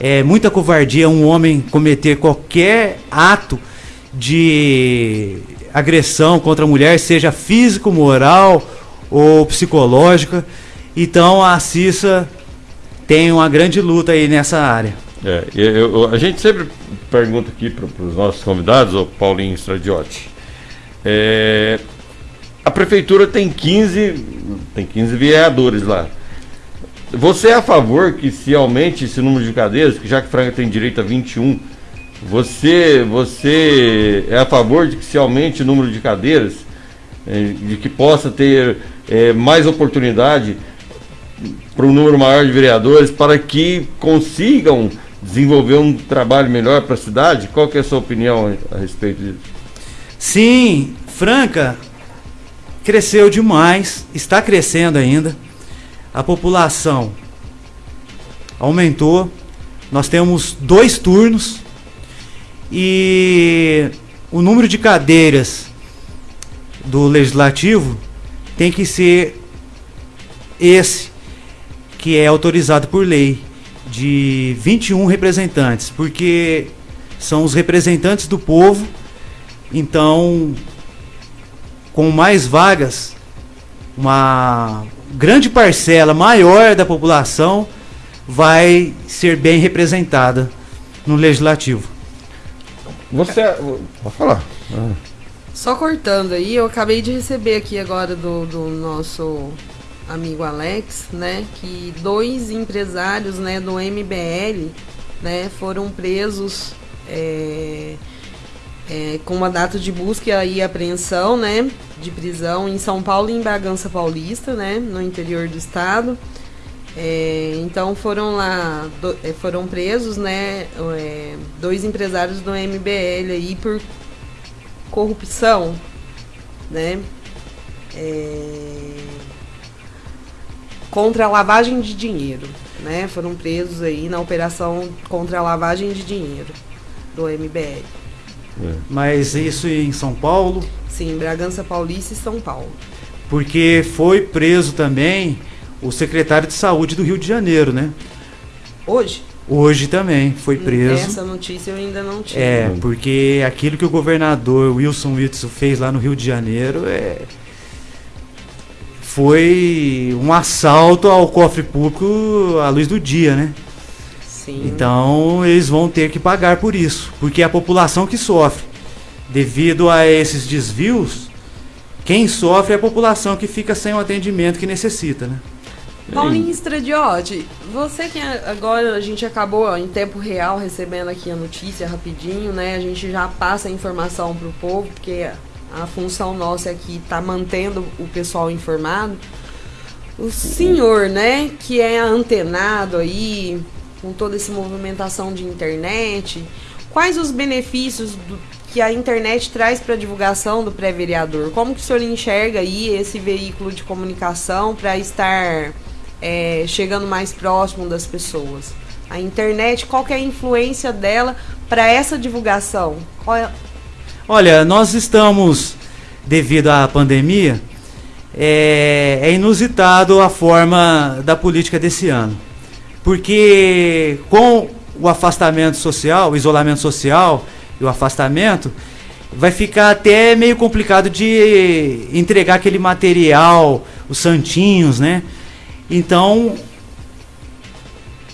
S3: É muita covardia um homem cometer qualquer ato de agressão contra a mulher, seja físico, moral ou psicológica. Então a Cissa tem uma grande luta aí nessa área.
S4: É, eu, a gente sempre pergunta aqui para os nossos convidados, o Paulinho Stradiotti, é, a prefeitura tem 15, tem 15 vereadores lá. Você é a favor que se aumente esse número de cadeiras, que já que Franca tem direito a 21, você, você é a favor de que se aumente o número de cadeiras, é, de que possa ter é, mais oportunidade para um número maior de vereadores, para que consigam desenvolver um trabalho melhor para a cidade? Qual é a sua opinião a respeito disso?
S3: Sim, Franca cresceu demais, está crescendo ainda. A população aumentou. Nós temos dois turnos e o número de cadeiras do legislativo tem que ser esse que é autorizado por lei de 21 representantes, porque são os representantes do povo então, com mais vagas, uma grande parcela maior da população vai ser bem representada no legislativo.
S4: Você pode falar. Ah.
S1: Só cortando aí, eu acabei de receber aqui agora do, do nosso amigo Alex, né, que dois empresários, né, do MBL, né, foram presos é, é, com mandato de busca e apreensão, né, de prisão em São Paulo e em Bragança Paulista, né, no interior do estado. É, então foram lá, do, é, foram presos, né, é, dois empresários do MBL aí por corrupção, né, é, contra a lavagem de dinheiro, né, foram presos aí na operação contra a lavagem de dinheiro do MBL.
S3: É. Mas isso em São Paulo?
S1: Sim, Bragança Paulista e São Paulo.
S3: Porque foi preso também o secretário de saúde do Rio de Janeiro, né?
S1: Hoje?
S3: Hoje também foi preso.
S1: Essa notícia eu ainda não tinha.
S3: É, porque aquilo que o governador Wilson Witzel fez lá no Rio de Janeiro é foi um assalto ao cofre público à luz do dia, né?
S1: Sim.
S3: Então eles vão ter que pagar por isso, porque é a população que sofre. devido a esses desvios, quem sofre é a população que fica sem o atendimento que necessita, né?
S1: Paulinho Stradiotti, você que agora a gente acabou em tempo real recebendo aqui a notícia rapidinho, né? A gente já passa a informação para o povo, porque a função nossa aqui está mantendo o pessoal informado. O senhor, né, que é antenado aí com toda essa movimentação de internet, quais os benefícios do, que a internet traz para a divulgação do pré-vereador? Como que o senhor enxerga aí esse veículo de comunicação para estar é, chegando mais próximo das pessoas? A internet, qual que é a influência dela para essa divulgação? É...
S3: Olha, nós estamos, devido à pandemia, é, é inusitado a forma da política desse ano. Porque com o afastamento social, o isolamento social e o afastamento, vai ficar até meio complicado de entregar aquele material, os santinhos, né? Então,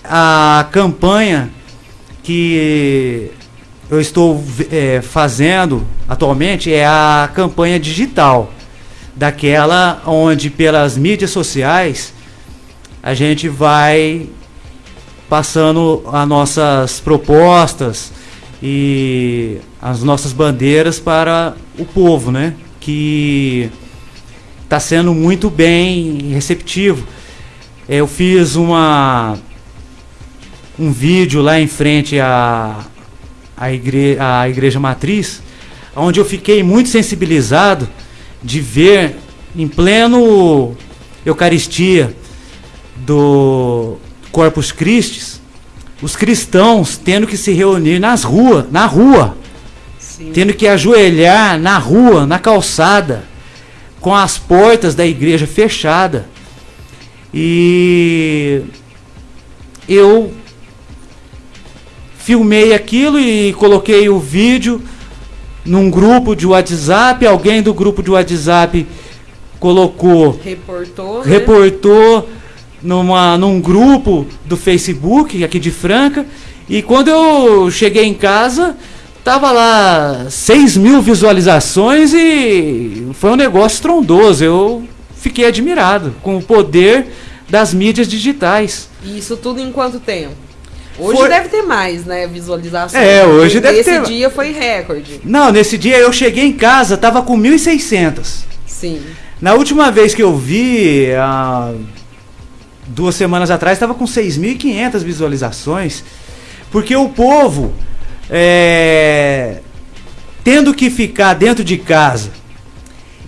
S3: a campanha que eu estou é, fazendo atualmente é a campanha digital, daquela onde pelas mídias sociais a gente vai passando as nossas propostas e as nossas bandeiras para o povo, né? Que está sendo muito bem receptivo. Eu fiz uma um vídeo lá em frente à, à, igre, à igreja matriz, onde eu fiquei muito sensibilizado de ver em pleno Eucaristia do Corpus Christi os cristãos tendo que se reunir nas ruas, na rua, Sim. tendo que ajoelhar na rua, na calçada, com as portas da igreja fechadas e eu filmei aquilo e coloquei o vídeo num grupo de WhatsApp. Alguém do grupo de WhatsApp colocou.
S1: Reportou.
S3: Né? Numa, num grupo do Facebook aqui de Franca. E quando eu cheguei em casa, tava lá 6 mil visualizações e foi um negócio estrondoso. Eu fiquei admirado com o poder das mídias digitais.
S1: E isso tudo em quanto tempo? Hoje foi... deve ter mais, né, visualização.
S3: É, hoje deve
S1: ter.
S3: Esse
S1: dia foi recorde.
S3: Não, nesse dia eu cheguei em casa, tava com 1.600.
S1: Sim.
S3: Na última vez que eu vi, há duas semanas atrás, estava com 6.500 visualizações. Porque o povo, é, tendo que ficar dentro de casa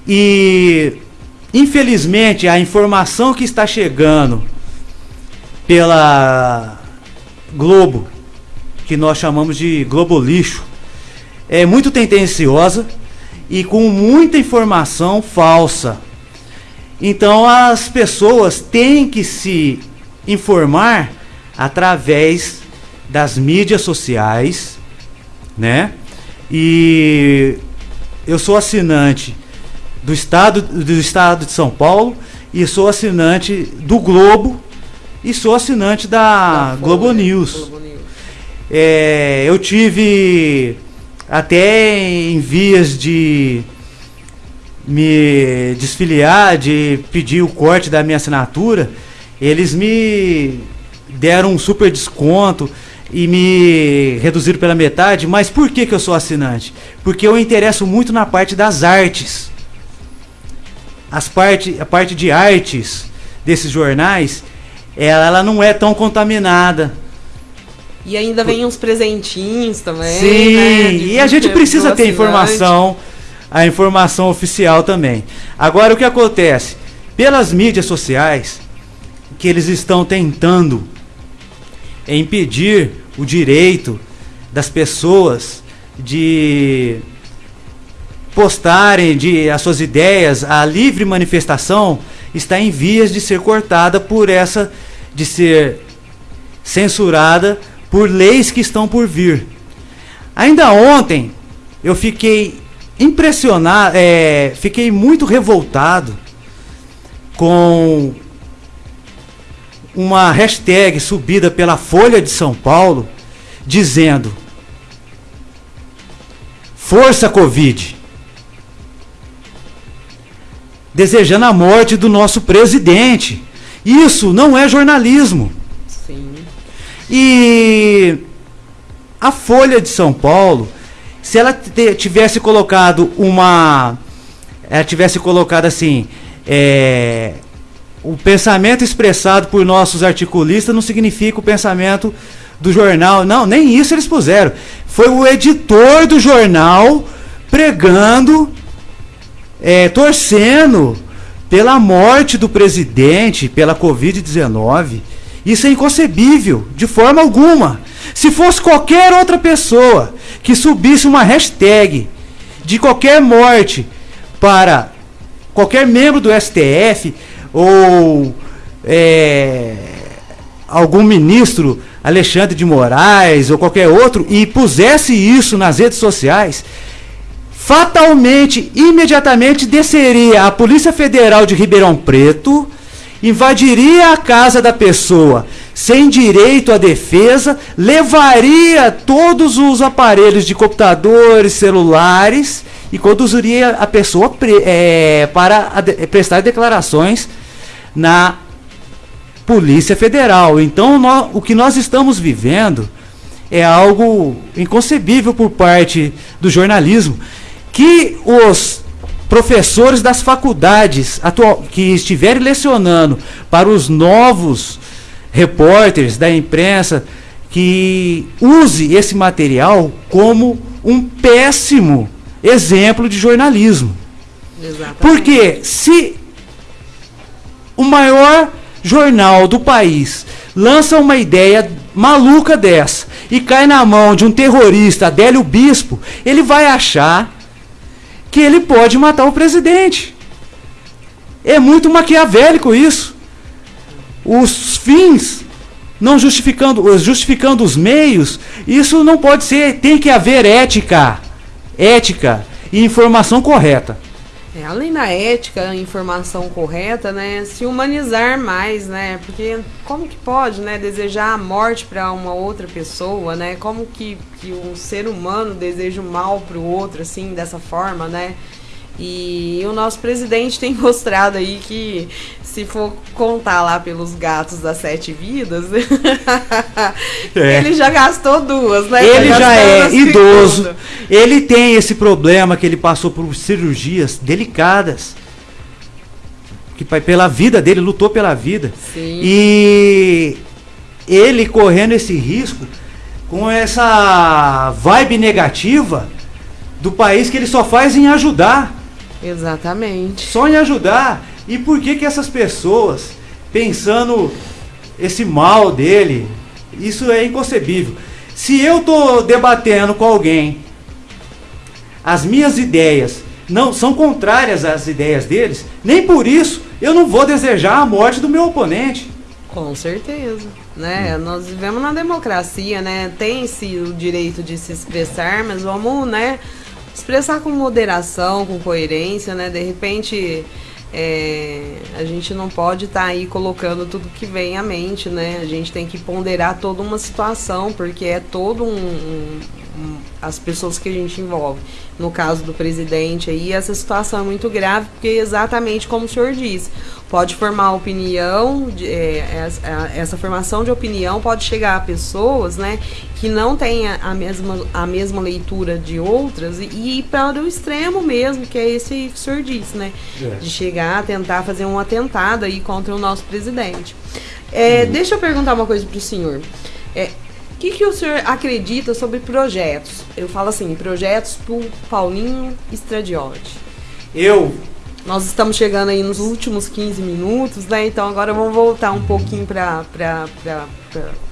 S3: e Infelizmente, a informação que está chegando pela Globo, que nós chamamos de Globo Lixo, é muito tendenciosa e com muita informação falsa. Então as pessoas têm que se informar através das mídias sociais, né? E eu sou assinante do estado, do estado de São Paulo e sou assinante do Globo e sou assinante da, da Globo, News. Globo News. É, eu tive até em vias de me desfiliar, de pedir o corte da minha assinatura, eles me deram um super desconto e me reduziram pela metade. Mas por que, que eu sou assinante? Porque eu interesso muito na parte das artes as parte, a parte de artes desses jornais, ela, ela não é tão contaminada.
S1: E ainda vem uns presentinhos também.
S3: Sim, né? e a gente precisa ter informação, a informação oficial também. Agora o que acontece? Pelas mídias sociais, que eles estão tentando impedir o direito das pessoas de postarem de as suas ideias, a livre manifestação está em vias de ser cortada por essa de ser censurada por leis que estão por vir. Ainda ontem eu fiquei impressionado, é, fiquei muito revoltado com uma hashtag subida pela Folha de São Paulo dizendo Força Covid. Desejando a morte do nosso presidente. Isso não é jornalismo. Sim. E a Folha de São Paulo, se ela tivesse colocado uma. Ela tivesse colocado assim. É, o pensamento expressado por nossos articulistas não significa o pensamento do jornal. Não, nem isso eles puseram. Foi o editor do jornal pregando, é, torcendo pela morte do presidente, pela Covid-19. Isso é inconcebível, de forma alguma. Se fosse qualquer outra pessoa que subisse uma hashtag de qualquer morte para qualquer membro do STF ou é, algum ministro Alexandre de Moraes ou qualquer outro e pusesse isso nas redes sociais, fatalmente, imediatamente desceria a Polícia Federal de Ribeirão Preto, invadiria a casa da pessoa sem direito à defesa, levaria todos os aparelhos de computadores, celulares e conduziria a pessoa é, para prestar declarações na Polícia Federal. Então, nós, o que nós estamos vivendo é algo inconcebível por parte do jornalismo. Que os professores das faculdades atual, que estiverem lecionando para os novos repórteres da imprensa que use esse material como um péssimo exemplo de jornalismo. Exatamente. Porque se o maior jornal do país lança uma ideia maluca dessa e cai na mão de um terrorista, Adélio Bispo, ele vai achar que ele pode matar o presidente. É muito maquiavélico isso. Os fins não justificando, justificando os meios, isso não pode ser, tem que haver ética. Ética e informação correta.
S1: É, além da ética, informação correta, né, se humanizar mais, né, porque como que pode, né, desejar a morte para uma outra pessoa, né, como que, que um ser humano deseja o mal para o outro, assim, dessa forma, né, e o nosso presidente tem [laughs] mostrado aí que se for contar lá pelos gatos das sete vidas, [laughs] é. ele já gastou duas, né?
S3: Ele já, já é idoso. Ele tem esse problema que ele passou por cirurgias delicadas. Que pela vida dele, lutou pela vida. Sim. E ele correndo esse risco com essa vibe negativa do país que ele só faz em ajudar.
S1: Exatamente.
S3: Só em ajudar. E por que que essas pessoas, pensando esse mal dele, isso é inconcebível. Se eu estou debatendo com alguém, as minhas ideias não são contrárias às ideias deles, nem por isso eu não vou desejar a morte do meu oponente.
S1: Com certeza, né? Hum. Nós vivemos na democracia, né? Tem-se o direito de se expressar, mas vamos, né, expressar com moderação, com coerência, né? De repente, é, a gente não pode estar tá aí colocando tudo que vem à mente, né? A gente tem que ponderar toda uma situação, porque é todo um, um, um, as pessoas que a gente envolve. No caso do presidente aí, essa situação é muito grave, porque é exatamente como o senhor disse, pode formar opinião, de, é, essa formação de opinião pode chegar a pessoas, né, que não têm a mesma, a mesma leitura de outras e, e ir para o extremo mesmo, que é esse que o senhor disse, né, de chegar a tentar fazer um atentado aí contra o nosso presidente. É, uhum. Deixa eu perguntar uma coisa para o senhor. É, que, que o senhor acredita sobre projetos? Eu falo assim, projetos para o Paulinho Estradiotti.
S3: Eu
S1: nós estamos chegando aí nos últimos 15 minutos, né? Então agora vamos voltar um pouquinho para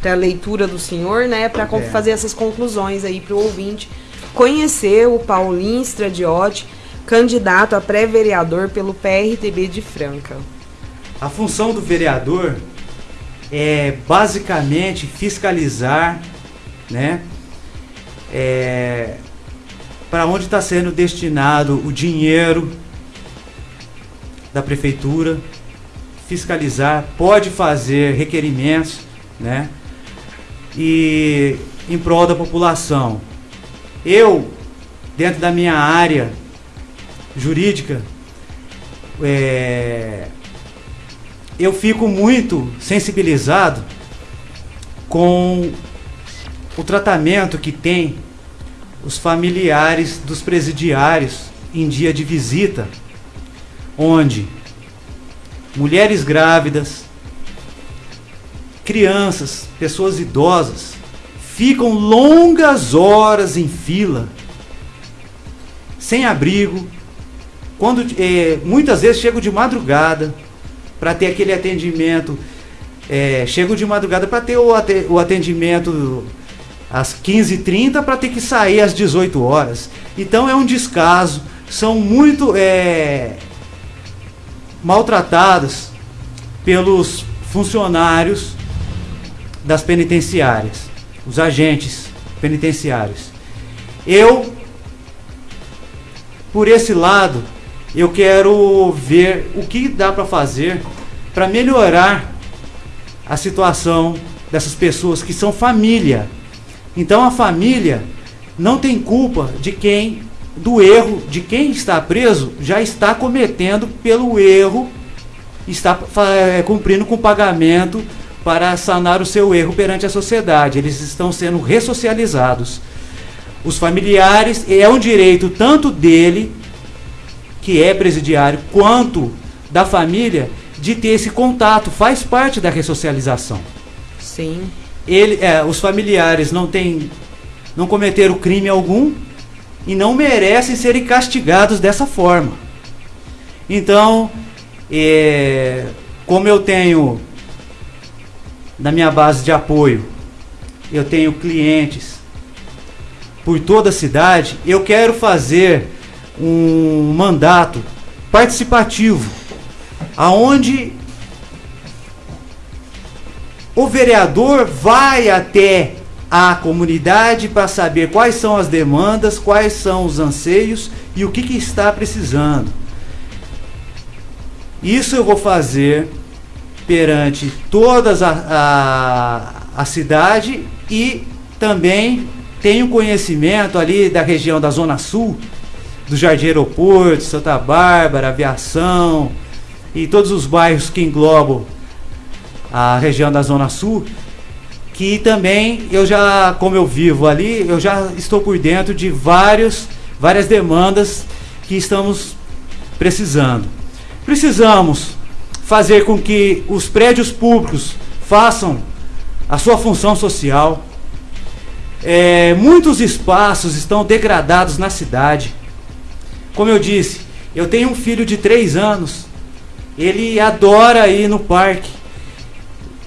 S1: a leitura do senhor, né? Para é. fazer essas conclusões aí para o ouvinte conhecer o Paulinho Stradiotti, candidato a pré-vereador pelo PRTB de Franca.
S3: A função do vereador é basicamente fiscalizar, né? É, para onde está sendo destinado o dinheiro da prefeitura, fiscalizar, pode fazer requerimentos, né? E em prol da população. Eu dentro da minha área jurídica, é, eu fico muito sensibilizado com o tratamento que tem os familiares dos presidiários em dia de visita, onde mulheres grávidas, crianças, pessoas idosas ficam longas horas em fila, sem abrigo, quando é, muitas vezes chegam de madrugada para ter aquele atendimento, é, chegam de madrugada para ter o atendimento às 15h30 para ter que sair às 18 horas. Então é um descaso, são muito é, maltratados pelos funcionários das penitenciárias, os agentes penitenciários. Eu, por esse lado, eu quero ver o que dá para fazer para melhorar a situação dessas pessoas que são família. Então a família não tem culpa de quem do erro de quem está preso já está cometendo pelo erro está é, cumprindo com pagamento para sanar o seu erro perante a sociedade. Eles estão sendo ressocializados. Os familiares, é um direito tanto dele que é presidiário, quanto da família, de ter esse contato, faz parte da ressocialização.
S1: Sim.
S3: Ele, é, os familiares não têm, não cometeram crime algum e não merecem serem castigados dessa forma. Então, é, como eu tenho na minha base de apoio, eu tenho clientes por toda a cidade, eu quero fazer um mandato participativo, aonde o vereador vai até a comunidade para saber quais são as demandas, quais são os anseios e o que, que está precisando. Isso eu vou fazer perante toda a, a, a cidade e também tenho conhecimento ali da região da Zona Sul do Jardim Aeroporto, Santa Bárbara, Aviação e todos os bairros que englobam a região da Zona Sul, que também eu já, como eu vivo ali, eu já estou por dentro de vários, várias demandas que estamos precisando. Precisamos fazer com que os prédios públicos façam a sua função social. É, muitos espaços estão degradados na cidade. Como eu disse, eu tenho um filho de 3 anos. Ele adora ir no parque.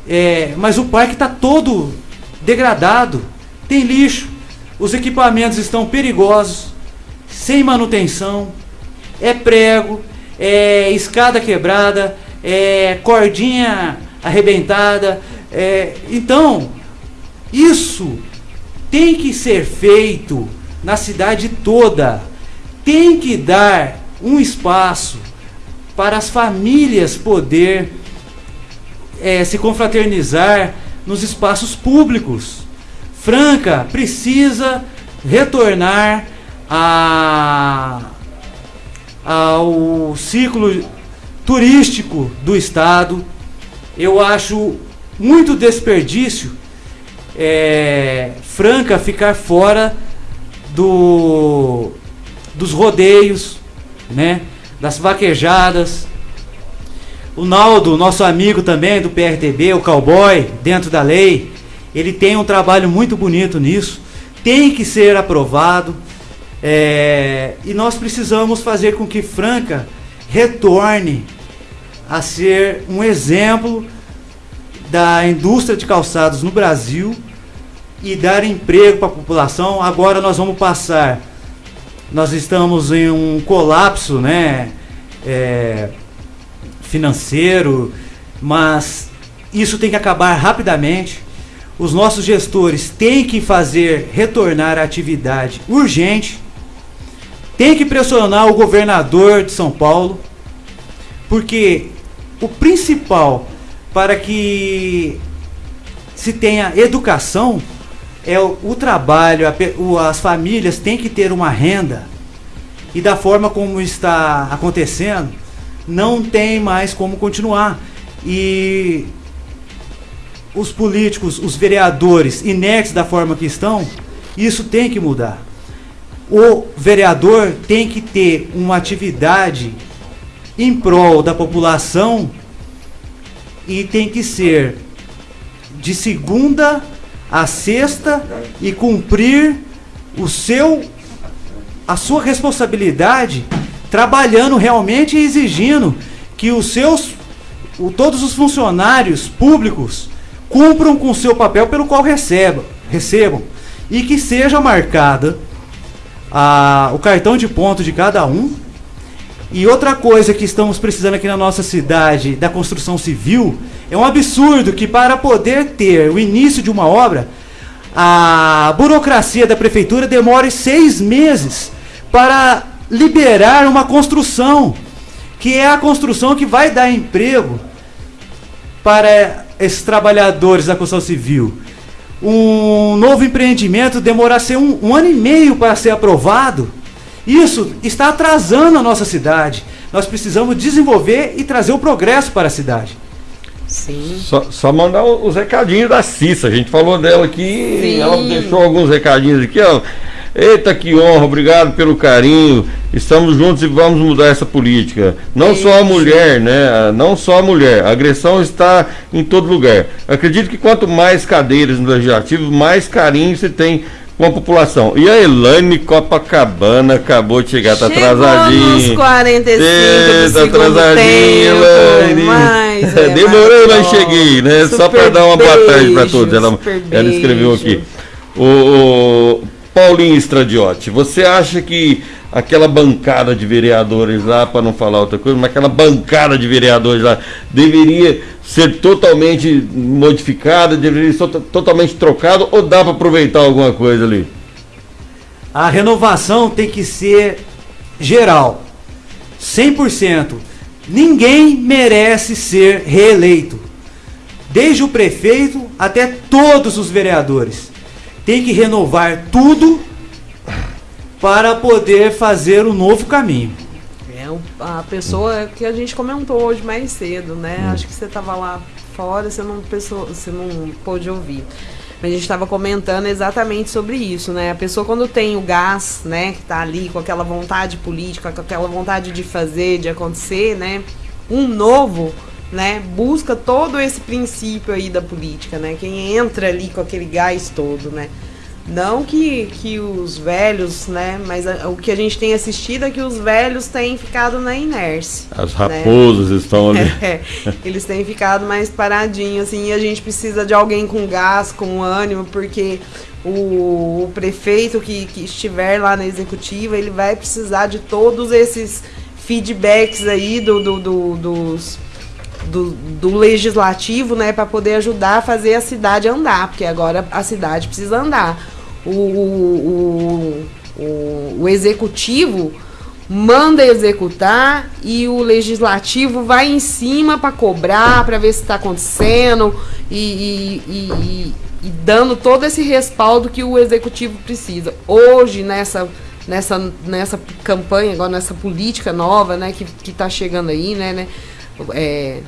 S3: É, mas o parque está todo degradado. Tem lixo. Os equipamentos estão perigosos. Sem manutenção. É prego. É escada quebrada. É cordinha arrebentada. É, então, isso tem que ser feito na cidade toda tem que dar um espaço para as famílias poder é, se confraternizar nos espaços públicos. Franca precisa retornar a, ao ciclo turístico do estado. Eu acho muito desperdício é, Franca ficar fora do dos rodeios, né? Das vaquejadas. O Naldo, nosso amigo também do PRTB, o cowboy, dentro da lei, ele tem um trabalho muito bonito nisso. Tem que ser aprovado. É, e nós precisamos fazer com que Franca retorne a ser um exemplo da indústria de calçados no Brasil e dar emprego para a população. Agora nós vamos passar nós estamos em um colapso né, é, financeiro, mas isso tem que acabar rapidamente. Os nossos gestores têm que fazer retornar a atividade urgente, tem que pressionar o governador de São Paulo, porque o principal para que se tenha educação é o, o trabalho, a, o, as famílias têm que ter uma renda e da forma como está acontecendo, não tem mais como continuar. E os políticos, os vereadores inertes da forma que estão, isso tem que mudar. O vereador tem que ter uma atividade em prol da população e tem que ser de segunda a sexta e cumprir o seu a sua responsabilidade trabalhando realmente e exigindo que os seus o, todos os funcionários públicos cumpram com o seu papel pelo qual recebam, recebam e que seja marcada a, o cartão de ponto de cada um. E outra coisa que estamos precisando aqui na nossa cidade da construção civil é um absurdo que para poder ter o início de uma obra, a burocracia da prefeitura demore seis meses para liberar uma construção, que é a construção que vai dar emprego para esses trabalhadores da construção civil. Um novo empreendimento demorar um, um ano e meio para ser aprovado. Isso está atrasando a nossa cidade. Nós precisamos desenvolver e trazer o progresso para a cidade.
S4: Sim. Só, só mandar os recadinhos da Cissa. A gente falou dela aqui, Sim. ela deixou alguns recadinhos aqui, ó. Eita, que honra, obrigado pelo carinho. Estamos juntos e vamos mudar essa política. Não só a mulher, né? Não só a mulher. A agressão está em todo lugar. Acredito que quanto mais cadeiras no legislativo, mais carinho se tem com a população. E a Elaine Copacabana acabou de chegar, tá atrasadinha. Nos
S1: 45 Eita, do atrasadinha, Elaine. [laughs]
S4: Mas, é, Demorei, mas cheguei, né? Super Só para dar uma boa tarde para todos. Ela, ela escreveu aqui. O, o Paulinho Estradiotti, você acha que aquela bancada de vereadores lá, para não falar outra coisa, mas aquela bancada de vereadores lá deveria ser totalmente modificada, deveria ser totalmente trocado ou dá para aproveitar alguma coisa ali?
S3: A renovação tem que ser geral, 100%. Ninguém merece ser reeleito, desde o prefeito até todos os vereadores. Tem que renovar tudo para poder fazer um novo caminho.
S1: A pessoa que a gente comentou hoje mais cedo, né? Hum. Acho que você estava lá fora, você não, pensou, você não pôde ouvir. Mas a gente estava comentando exatamente sobre isso, né? A pessoa quando tem o gás, né, que está ali com aquela vontade política, com aquela vontade de fazer, de acontecer, né? Um novo, né, busca todo esse princípio aí da política, né? Quem entra ali com aquele gás todo, né? Não que, que os velhos, né? Mas a, o que a gente tem assistido é que os velhos têm ficado na inércia.
S4: As né? raposas né? estão ali. [laughs]
S1: É, eles têm ficado mais paradinhos, assim, e a gente precisa de alguém com gás, com ânimo, porque o, o prefeito que, que estiver lá na executiva, ele vai precisar de todos esses feedbacks aí do, do, do dos do, do legislativo, né, para poder ajudar a fazer a cidade andar, porque agora a cidade precisa andar. O, o, o, o executivo manda executar e o legislativo vai em cima para cobrar, para ver se está acontecendo e, e, e, e, dando todo esse respaldo que o executivo precisa. Hoje, nessa, nessa, nessa campanha, agora nessa política nova né, que está chegando aí, né, né é,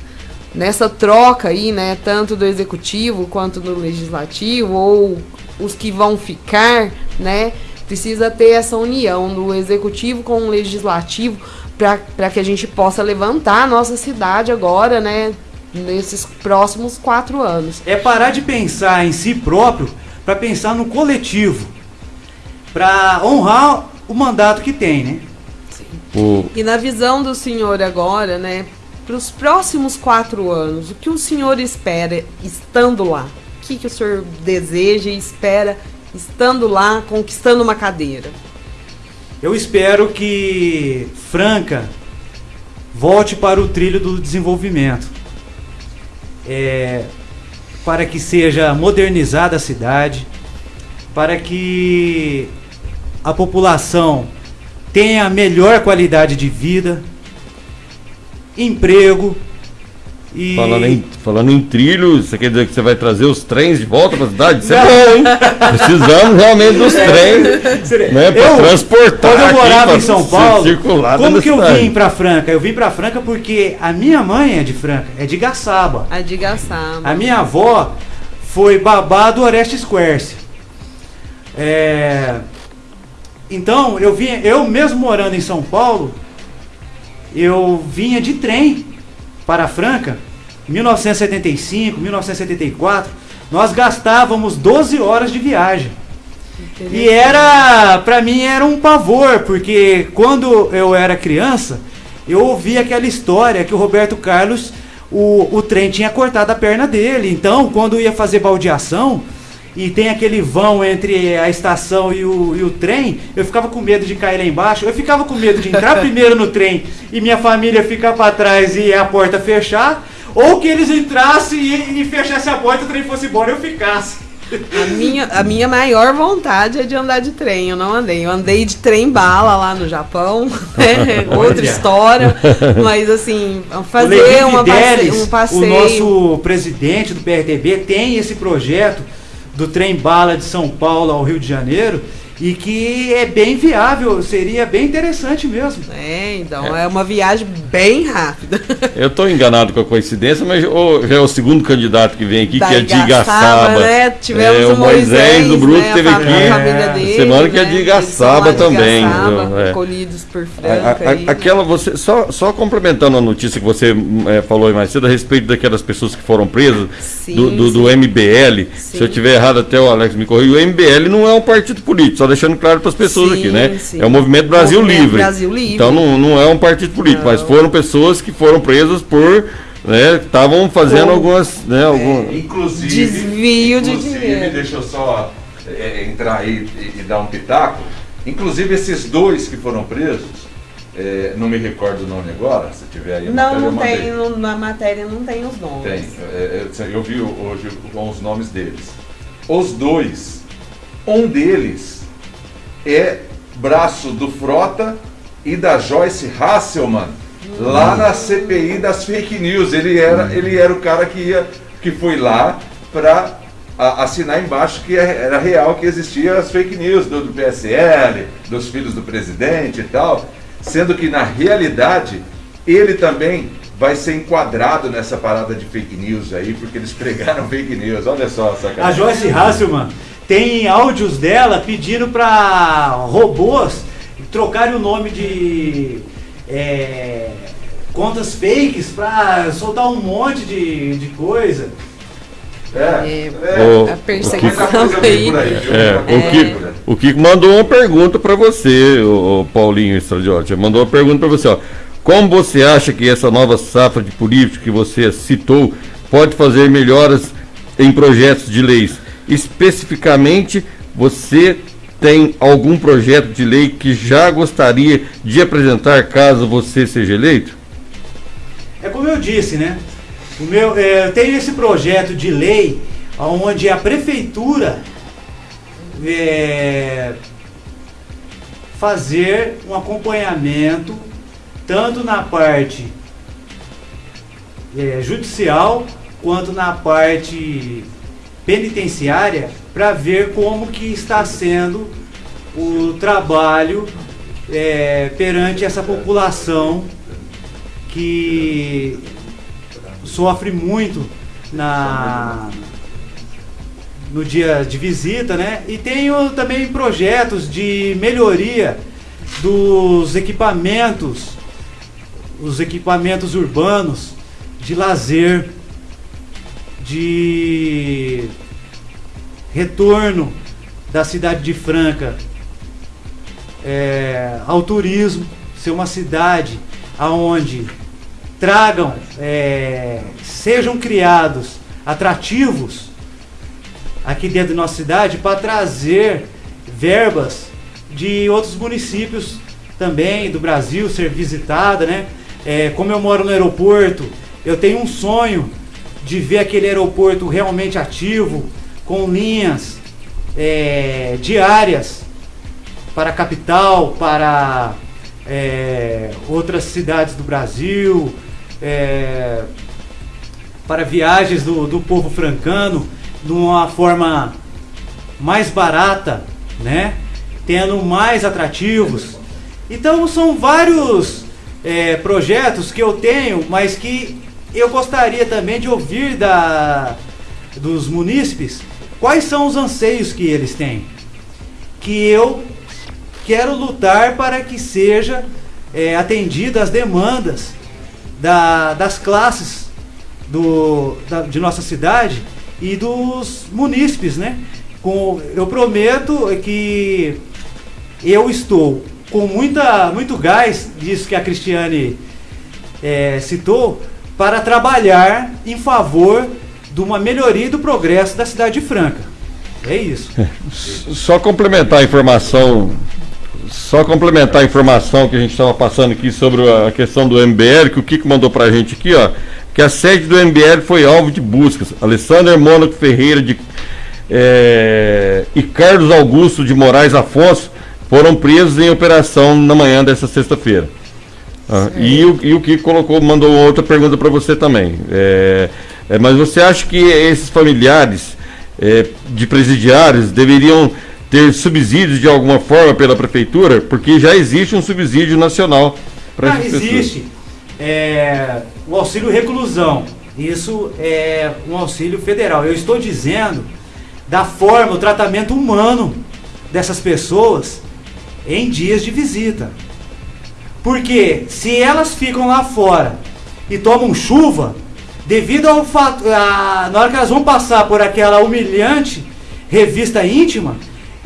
S1: nessa troca aí, né, tanto do executivo quanto do legislativo, ou os que vão ficar, né, precisa ter essa união do executivo com o legislativo para que a gente possa levantar a nossa cidade agora, né, nesses próximos quatro anos.
S3: É parar de pensar em si próprio para pensar no coletivo, para honrar o mandato que tem, né?
S1: O... E na visão do senhor agora, né, para os próximos quatro anos, o que o senhor espera estando lá? Que, que o senhor deseja e espera estando lá, conquistando uma cadeira?
S3: Eu espero que Franca volte para o trilho do desenvolvimento. É, para que seja modernizada a cidade, para que a população tenha melhor qualidade de vida, emprego
S4: E... Falando, em, falando em trilho, você quer dizer que você vai trazer os trens de volta para a cidade? Isso é bom, hein? Precisamos realmente dos trens né, para transportar.
S3: Quando eu morava em São Paulo, [laughs] como que eu vim para Franca? Eu vim para Franca porque a minha mãe é de Franca, é de Gaçaba.
S1: É de Gaçaba.
S3: A minha avó foi babá do Orestes Quercia. É... Então, eu vinha, eu mesmo morando em São Paulo, eu vinha de trem para Franca, 1975, 1974, nós gastávamos 12 horas de viagem. E era, para mim era um pavor, porque quando eu era criança, eu ouvia aquela história que o Roberto Carlos, o, o trem tinha cortado a perna dele. Então, quando ia fazer baldeação, e tem aquele vão entre a estação e o, e o trem, eu ficava com medo de cair lá embaixo, eu ficava com medo de entrar [laughs] primeiro no trem e minha família ficar para trás e a porta fechar, ou que eles entrassem e, e fechassem a porta e o trem fosse embora e eu ficasse.
S1: A minha, a minha maior vontade é de andar de trem. Eu não andei. Eu andei de trem bala lá no Japão. [laughs] Né? Outra história. Mas assim, fazer uma passe um passeio. O
S3: nosso presidente do PRTB tem esse projeto do trem bala de São Paulo ao Rio de Janeiro e que é bem viável, seria bem interessante mesmo.
S1: É, então é, é uma viagem bem rápida. [laughs]
S4: Eu estou enganado com a coincidência, mas oh, já é o segundo candidato que vem aqui, da que é de Igaçaba. Né?
S1: Tivemos
S4: é,
S1: o Moisés,
S4: Moisés do Bruto né? teve aqui. É. Dele, semana que é de Igaçaba também. Igaçaba,
S1: é. Colhidos por Franca. A, a,
S4: aí, aquela, né? você, só, só complementando a notícia que você é, falou mais cedo a respeito daquelas pessoas que foram presas sim, do, do, do, MBL. Sim. Se eu tiver errado, até o Alex me corrigiu. O MBL não é um partido político só deixando claro para as pessoas sim, aqui, né? Sim. É o Movimento Brasil, movimento Livre.
S1: Brasil Livre.
S4: Então não, não é um partido político, não. mas foram pessoas que foram presas por né, estavam fazendo algumas, né, é, algum
S2: inclusive
S1: desvio de dinheiro.
S2: Deixa eu só é, entrar aí e, e, dar um pitaco. Inclusive esses dois que foram presos, é, não me recordo o nome agora, se tiver aí.
S1: não, matéria, não tem, no, na matéria não tem os nomes.
S2: Tem, é, é, eu vi hoje com os nomes deles. Os dois um deles é braço do Frota e da Joyce Hasselman, lá na CPI das fake news. Ele era, ele era o cara que, ia, que foi lá para assinar embaixo que é, era real que existia as fake news do, do PSL, dos filhos do presidente e tal, sendo que na realidade ele também vai ser enquadrado nessa parada de fake news aí, porque eles [laughs] pregaram fake news. Olha só, sacanagem.
S3: A Joyce Hasselman tem áudios dela pedindo para robôs trocarem o nome de é, contas fakes para soltar um monte de, de coisa.
S1: É, é, é, a perseguição aí.
S4: É, o, Kiko, o Kiko mandou uma pergunta para você, o, o Paulinho Estradiotti. Mandou uma pergunta para você. Ó. Como você acha que essa nova safra de políticos que você citou pode fazer melhoras em projetos de leis? Especificamente, você tem algum projeto de lei que já gostaria de apresentar caso você seja eleito?
S3: É como eu disse, né? O meu, é, eu tenho esse projeto de lei onde a prefeitura é, fazer um acompanhamento tanto na parte é, judicial quanto na parte penitenciária para ver como que está sendo o trabalho é, perante essa população que sofre muito na no dia de visita, né? E tenho também projetos de melhoria dos equipamentos, os equipamentos urbanos de lazer de retorno da cidade de Franca é, ao turismo, ser uma cidade aonde tragam, é, sejam criados atrativos aqui dentro da nossa cidade para trazer verbas de outros municípios também do Brasil ser visitada, né? É, como eu moro no aeroporto, eu tenho um sonho de ver aquele aeroporto realmente ativo, com linhas é, diárias para a capital, para é, outras cidades do Brasil, é, para viagens do, do povo francano de uma forma mais barata, né? Tendo mais atrativos. Então são vários é, projetos que eu tenho, mas que eu gostaria também de ouvir da, dos munícipes quais são os anseios que eles têm. Que eu quero lutar para que seja é, atendida as demandas da, das classes do, da, de nossa cidade e dos munícipes, né? Com, eu prometo que eu estou com muita, muito gás, disso que a Cristiane é, citou, para trabalhar em favor de uma melhoria do progresso da cidade de Franca. É isso.
S4: Só complementar a informação, só complementar a informação que a gente estava passando aqui sobre a questão do MBL, que o Kiko mandou para a gente aqui, ó, que a sede do MBL foi alvo de buscas. Alessandro Mônaco Ferreira de, é, e Carlos Augusto de Moraes Afonso foram presos em operação na manhã dessa sexta-feira. Ah, e, o, e o que colocou, mandou outra pergunta para você também. É, é, mas você acha que esses familiares é, de presidiários deveriam ter subsídios de alguma forma pela prefeitura? Porque já existe um subsídio nacional
S3: para ah, existe. É, o auxílio reclusão. Isso é um auxílio federal. Eu estou dizendo da forma, o tratamento humano dessas pessoas em dias de visita. Porque se elas ficam lá fora e tomam chuva, devido ao fato, a, na hora que elas vão passar por aquela humilhante revista íntima,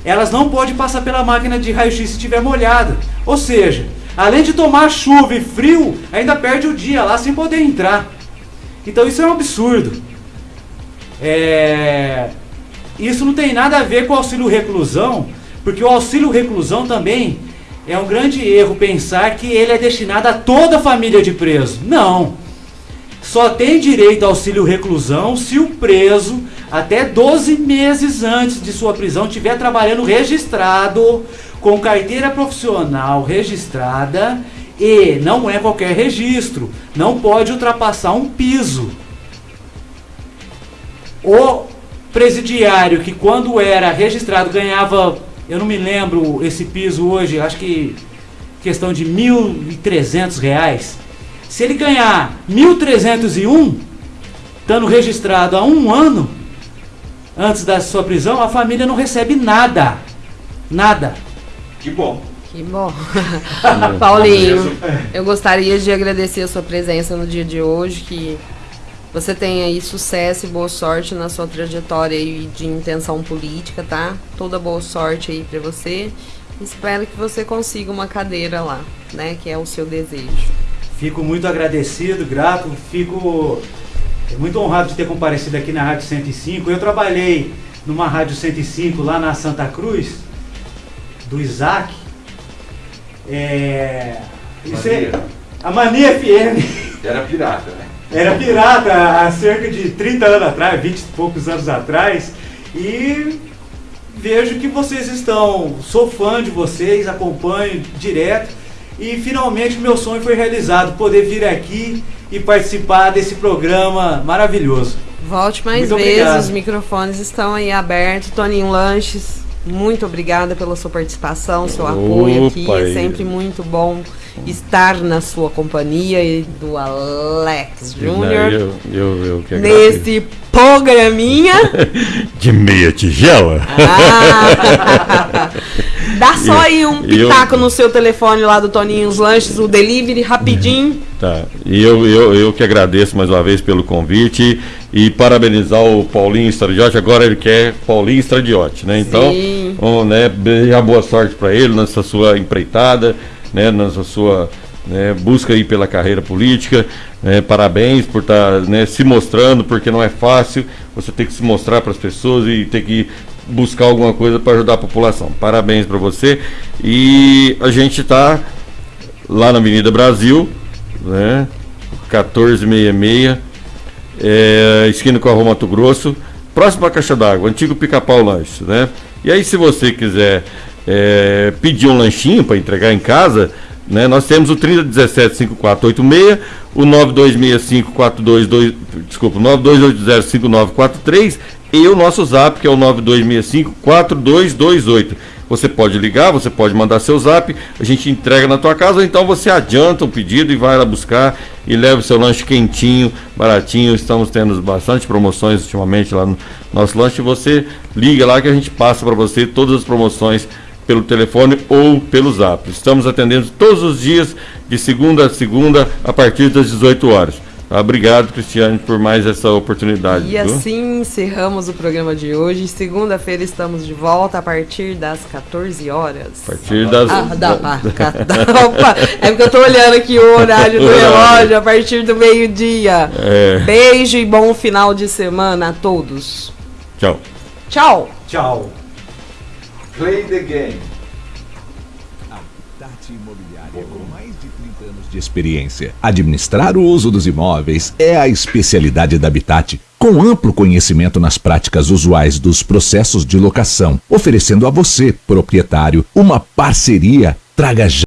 S3: elas não podem passar pela máquina de raio-x se estiver molhada. Ou seja, além de tomar chuva e frio, ainda perde o dia lá sem poder entrar. Então isso é um absurdo. É... Isso não tem nada a ver com o auxílio reclusão, porque o auxílio reclusão também é um grande erro pensar que ele é destinado a toda a família de preso. Não. Só tem direito ao auxílio reclusão se o preso, até 12 meses antes de sua prisão, estiver trabalhando registrado, com carteira profissional registrada e não é qualquer registro. Não pode ultrapassar um piso. O presidiário que quando era registrado ganhava eu não me lembro esse piso hoje, acho que questão de R$ 1.300. Se ele ganhar R$ 1.301, estando registrado há um ano antes da sua prisão, a família não recebe nada. Nada.
S2: Que bom.
S1: Que bom. [laughs] Paulinho, eu gostaria de agradecer a sua presença no dia de hoje, que você tenha aí sucesso e boa sorte na sua trajetória aí de intenção política, tá? Toda boa sorte aí para você. Espero que você consiga uma cadeira lá, né? Que é o seu desejo.
S3: Fico muito agradecido, grato, fico muito honrado de ter comparecido aqui na Rádio 105. Eu trabalhei numa Rádio 105 lá na Santa Cruz, do Isaac. É. Isso é, a Mania FM.
S2: Era pirata, né?
S3: Era pirata há cerca de 30 anos atrás, 20 e poucos anos atrás. E vejo que vocês estão. Sou fã de vocês, acompanho direto. E finalmente meu sonho foi realizado, poder vir aqui e participar desse programa maravilhoso.
S1: Volte mais muito vezes, obrigado. os microfones estão aí abertos. Toninho Lanches, muito obrigada pela sua participação, seu apoio aqui. É sempre muito bom estar na sua companhia e do Alex Júnior. Eu, eu, eu que Nesse programinha. [laughs]
S4: De meia tigela?
S1: Ah, [laughs] dá só aí um pitaco eu, no seu telefone lá do Toninho os Lanches, o delivery, rapidinho.
S4: Tá. E eu, eu, eu que agradeço mais uma vez pelo convite e parabenizar o Paulinho Stradiotti. Agora ele quer Paulinho Stradiotti, né? Então, um, né, boa sorte para ele nessa sua empreitada né, na sua né, busca aí pela carreira política. Né, parabéns por estar tá, né, se mostrando, porque não é fácil. Você tem que se mostrar para as pessoas e tem que buscar alguma coisa para ajudar a população. Parabéns para você. E a gente está lá na Avenida Brasil, né, 1466, é, esquina com a Rua Mato Grosso, próximo à Caixa d'Água, antigo Pica-Pau Lanche, né? E aí, se você quiser é, pedir um lanchinho para entregar em casa, Né? Nós temos o 3017-5486, o 9265-4222, desculpa, 9280-5943 e o nosso zap, que é o 9265-4228. Você pode ligar, você pode mandar seu zap, a gente entrega na tua casa, ou então você adianta o pedido e vai lá buscar e leva o seu lanche quentinho, baratinho. Estamos tendo bastante promoções ultimamente lá no nosso lanche. Você liga lá que a gente passa para você todas as promoções pelo telefone ou pelo zap. Estamos atendendo todos os dias, de segunda a segunda, a partir das 18 horas. Obrigado, Cristiane, por mais essa oportunidade.
S1: E viu? assim encerramos o programa de hoje. Segunda-feira estamos de volta a partir das 14 horas.
S4: A partir das. Ah,
S1: da, da, opa, [laughs] é porque eu estou olhando aqui o horário do [laughs] relógio a partir do meio-dia. É. Beijo e bom final de semana a todos.
S4: Tchau.
S1: Tchau.
S3: Tchau.
S2: Play the game.
S5: De experiência. Administrar o uso dos imóveis é a especialidade da Habitat, com amplo conhecimento nas práticas usuais dos processos de locação, oferecendo a você, proprietário, uma parceria. Traga já